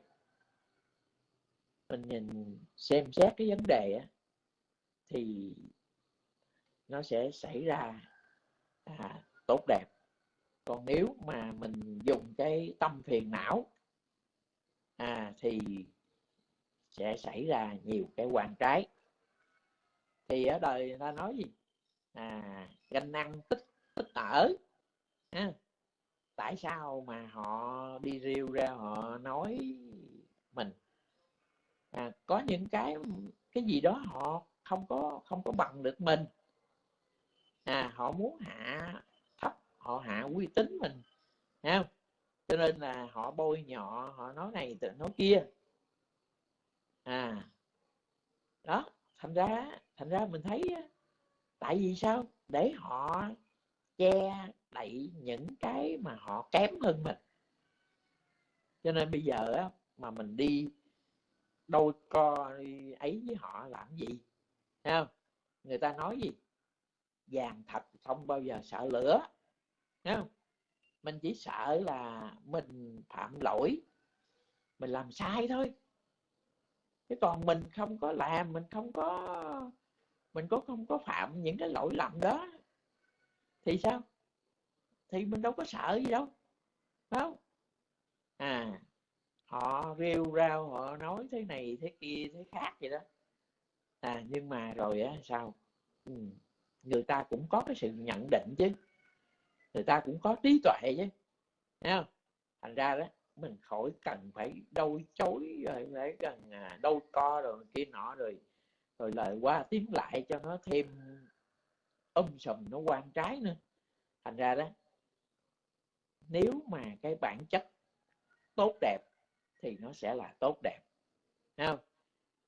mình nhìn xem xét cái vấn đề á thì nó sẽ xảy ra à, tốt đẹp. Còn nếu mà mình dùng cái tâm phiền não à, thì sẽ xảy ra nhiều cái quan trái. Thì ở đời người ta nói gì? À ganh năng tích tích ở à, tại sao mà họ đi rêu ra họ nói mình? À, có những cái cái gì đó họ không có không có bằng được mình à họ muốn hạ thấp, họ hạ uy tín mình, Thấy không? Cho nên là họ bôi nhọ, họ nói này nói kia. À đó, thành ra thành ra mình thấy tại vì sao? Để họ che đậy những cái mà họ kém hơn mình. Cho nên bây giờ mà mình đi đôi co ấy với họ làm gì? Thấy không? Người ta nói gì? Vàng thật không bao giờ sợ lửa. Thấy không? Mình chỉ sợ là mình phạm lỗi mình làm sai thôi. Chứ còn mình không có làm mình không có mình có không có phạm những cái lỗi lầm đó. Thì sao? Thì mình đâu có sợ gì đâu. Phải không? À họ rêu rao họ nói thế này thế kia thế khác vậy đó. À nhưng mà rồi á sao? Ừ, người ta cũng có cái sự nhận định chứ. Người ta cũng có trí tuệ chứ. Thấy không? Thành ra đó, mình khỏi cần phải đâu chối rồi phải cần à, đâu co rồi kia nọ rồi rồi lời qua tiếng lại cho nó thêm âm sùm, nó quan trái nữa. Thành ra đó, nếu mà cái bản chất tốt đẹp thì nó sẽ là tốt đẹp. Thấy không?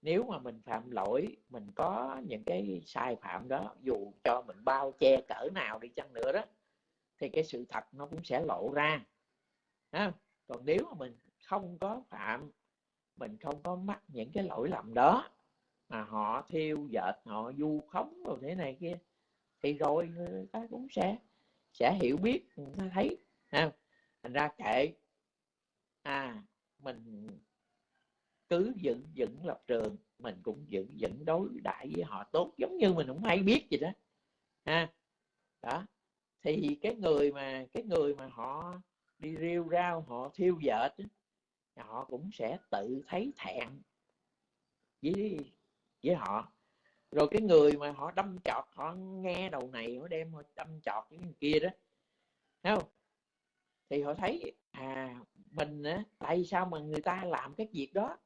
Nếu mà mình phạm lỗi mình có những cái sai phạm đó dù cho mình bao che cỡ nào đi chăng nữa đó thì cái sự thật nó cũng sẽ lộ ra. À, còn nếu mà mình không có phạm mình không có mắc những cái lỗi lầm đó mà họ thiêu dệt họ du khống rồi thế này kia thì rồi người ta cũng sẽ sẽ hiểu biết người ta thấy. Ha thành ra kệ. À mình cứ dựng dựng lập trường, mình cũng dựng dựng đối đại với họ tốt, giống như mình không hay biết gì đó. Ha? Đó. Thì cái người mà, cái người mà họ đi rêu rao, họ thiêu dệt họ cũng sẽ tự thấy thẹn với với họ. Rồi cái người mà họ đâm chọt, họ nghe đầu này, họ đem họ đâm chọt cái kia đó, thấy không? Thì họ thấy à mình á, tại sao mà người ta làm cái việc đó?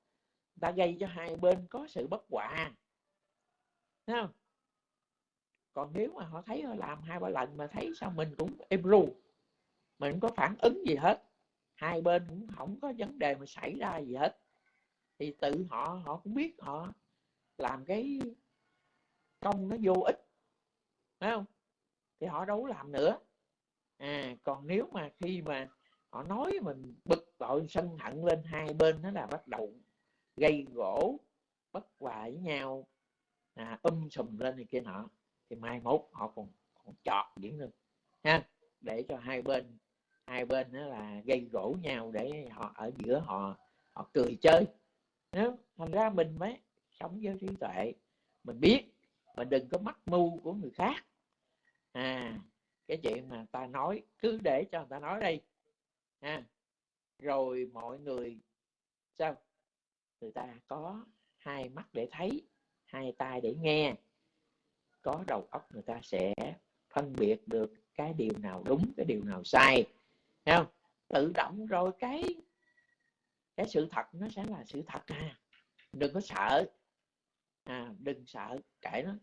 Ta gây cho hai bên có sự bất hòa. Thấy không? Còn nếu mà họ thấy họ làm hai ba lần mà thấy sao mình cũng im ru, mình không có phản ứng gì hết. Hai bên cũng không có vấn đề mà xảy ra gì hết. Thì tự họ họ cũng biết họ làm cái công nó vô ích phải không? Thì họ đâu có làm nữa. À còn nếu mà khi mà họ nói mình bực bội, sân hận lên hai bên, nó là bắt đầu gây gỗ bất hòa với nhau. À, um sùm lên này kia nọ. Thì mai mốt họ còn còn chọt diễn được, ha để cho hai bên hai bên đó là gây gỗ nhau để họ ở giữa họ họ cười chơi. Nếu thành ra mình mới sống với trí tuệ. Mình biết mình đừng có mắc mưu của người khác. À cái chuyện mà ta nói cứ để cho người ta nói đây ha rồi mọi người sao? Người ta có hai mắt để thấy hai tai để nghe. Có đầu óc người ta sẽ phân biệt được cái điều nào đúng cái điều nào sai. Thấy không? Tự động rồi cái cái sự thật nó sẽ là sự thật à. Đừng có sợ. À đừng sợ. Kệ nó.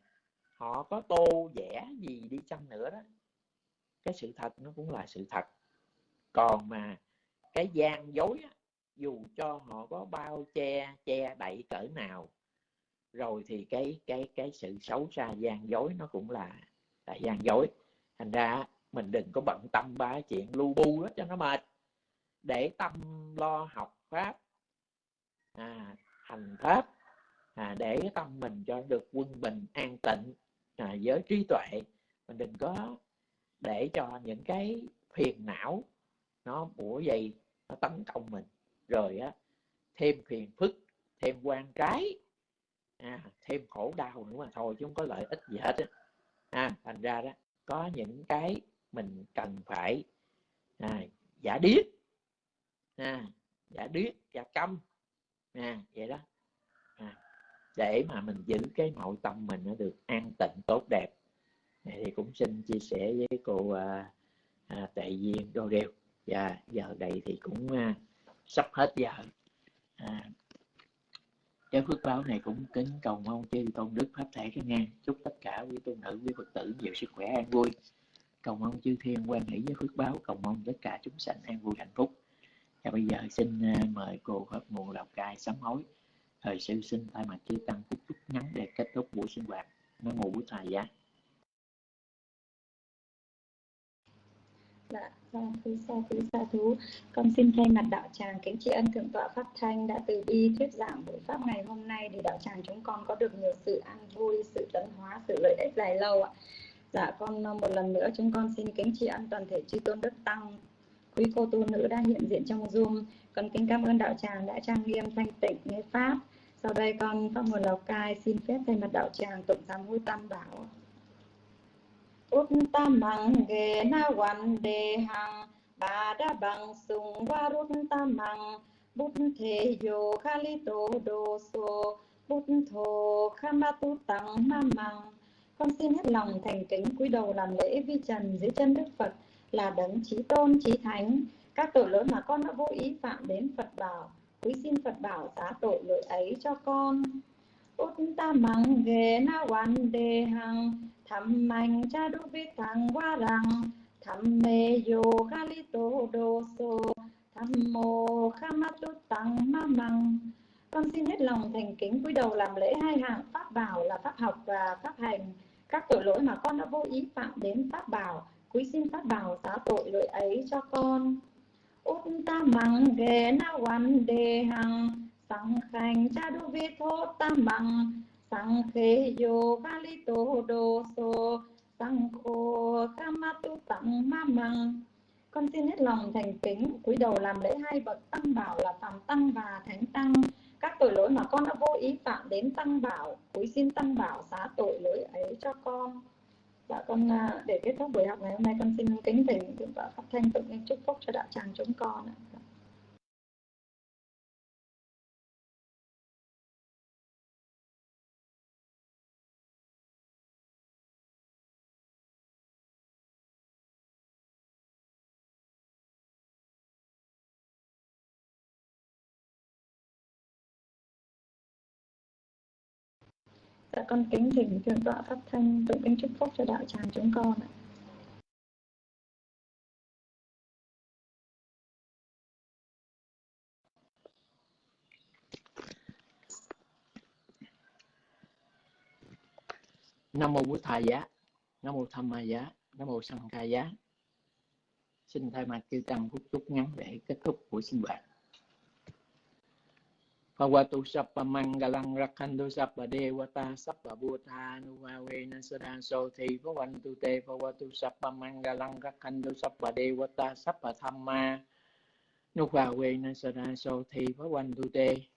Họ có tô vẽ gì đi chăng nữa đó. Cái sự thật nó cũng là sự thật. Còn mà cái gian dối á, dù cho họ có bao che che đậy cỡ nào rồi thì cái cái cái sự xấu xa gian dối nó cũng là là gian dối. Thành ra mình đừng có bận tâm ba chuyện lu bu đó cho nó mệt. Để tâm lo học pháp à, hành pháp à, để tâm mình cho được quân bình an tịnh à, với trí tuệ. Mình đừng có để cho những cái phiền não nó bủa dày nó tấn công mình rồi á thêm phiền phức thêm quan trái à, thêm khổ đau nữa mà thôi chứ không có lợi ích gì hết á. À, thành ra đó có những cái mình cần phải à, giả điếc à, giả điếc giả câm à, vậy đó. À, để mà mình giữ cái nội tâm mình nó được an tịnh tốt đẹp. Thì cũng xin chia sẻ với cô à, à, tệ duyên đô đeo và giờ đây thì cũng à, sắp hết giờ. À, cái phước báo này cũng kính cầu mong chư tôn đức pháp thể cái ngang chúc tất cả quý tôn nữ quý phật tử nhiều sức khỏe an vui. Cầu mong chư thiên quan hỷ với phước báo cầu mong tất cả chúng sanh an vui hạnh phúc. Và bây giờ xin à, mời cô pháp mùa lào cai sám hối. Thời sư xin thay mặt chư tăng phúc chúc ngắn để kết thúc buổi sinh hoạt. Nam mô bổn thầy giá. Dạ, vâng, quý sa quý sa thú. Con xin thay mặt đạo tràng kính tri ân thượng tọa pháp thanh đã từ bi thuyết giảng buổi pháp ngày hôm nay để đạo tràng chúng con có được nhiều sự an vui, sự tấn hóa, sự lợi ích dài lâu ạ. Dạ, con ờ, một lần nữa chúng con xin kính tri ân toàn thể chư tôn đức tăng, quý cô tu nữ đang hiện diện trong Zoom. Con kính cảm ơn đạo tràng đã trang nghiêm thanh tịnh nghe pháp. Sau đây con pháp nguồn Lào Cai xin phép thay mặt đạo tràng tụng giám hối tam bảo. Uttamang ge na wan de hang sùng bang sung ta mang bút thế yo khalito do so bút thô khamatu tăng ma mang con xin hết lòng thành kính cúi đầu làm lễ vi trần dưới chân đức phật. Là đấng trí tôn, trí thánh. Các tội lỗi mà con đã vô ý phạm đến phật bảo. Quý xin phật bảo xá tội lỗi ấy cho con. Uttamang ge na quan đề hằng tham mạnh cha đu vi thằng qua rằng tham mê yo kali tô đô so tham mô khamatu tăng ma măng. Con xin hết lòng thành kính cúi đầu làm lễ hai hạng pháp bảo là pháp học và pháp hành. Các tội lỗi mà con đã vô ý phạm đến pháp bảo quý xin pháp bảo xá tội lỗi ấy cho con. Út ta măng ghê na quan đề hằng sáng khanh cha đu vi thô ta măng sang khê yo kali tô đô so sang khô kamatu tăng ma măng. Con xin hết lòng thành kính, cúi đầu làm lễ hai bậc tăng bảo là phạm tăng và thánh tăng. Các tội lỗi mà con đã vô ý phạm đến tăng bảo, cúi xin tăng bảo xá tội lỗi ấy cho con. Dạ con à, để kết thúc buổi học ngày hôm nay, con xin kính thỉnh thượng tọa pháp thanh tụng chúc phúc cho đạo tràng chúng con ạ. Dạ con kính thỉnh thượng tọa pháp thanh tụng kính chúc phúc cho đạo tràng chúng con ạ. nam mô Bố thầy giá, nam mô tham ma giá, nam mô sanh Ca giá xin thay mặt chư tăng phút chút ngắn để kết thúc buổi sinh hoạt Bhagavatu Sappa Mangalang Rakhantu Sappa Devata Sappa Bhuta Nuvawe Nasada Sothi Bhavantu Te Bhagavatu Sappa Mangalang Rakhantu Sappa Devata Sappa Thamma nuvavena Nasada Sothi Bhavantu Te.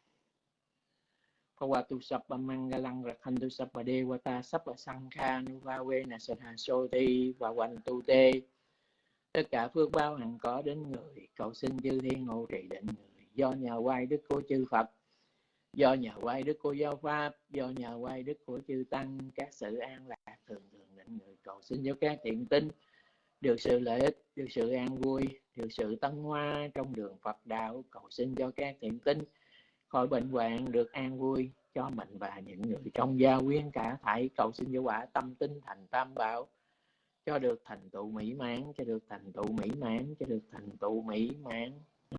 Bhagavatu Sappa Mangalang Rakhantu Sappa Devata Sappa sangha nuvavena Nasada Sothi Bhavantu Te. Tất cả phước báo hằng có đến người, cầu xin chư thiên hộ trì định người. Do nhà quay đức của chư Phật do nhờ quay đức của giáo pháp, do nhờ quay đức của chư tăng, các sự an lạc thường thường định người cầu xin cho các thiện tinh. Được sự lợi ích, được sự an vui, được sự tân hoa trong đường phật đạo, cầu xin cho các thiện tinh. Khỏi bệnh hoạn, được an vui, cho mình và những người trong gia quyến cả thảy cầu xin cho quả tâm tinh thành tam bảo. Cho được thành tựu mỹ mãn, cho được thành tựu mỹ mãn, cho được thành tựu mỹ mãn.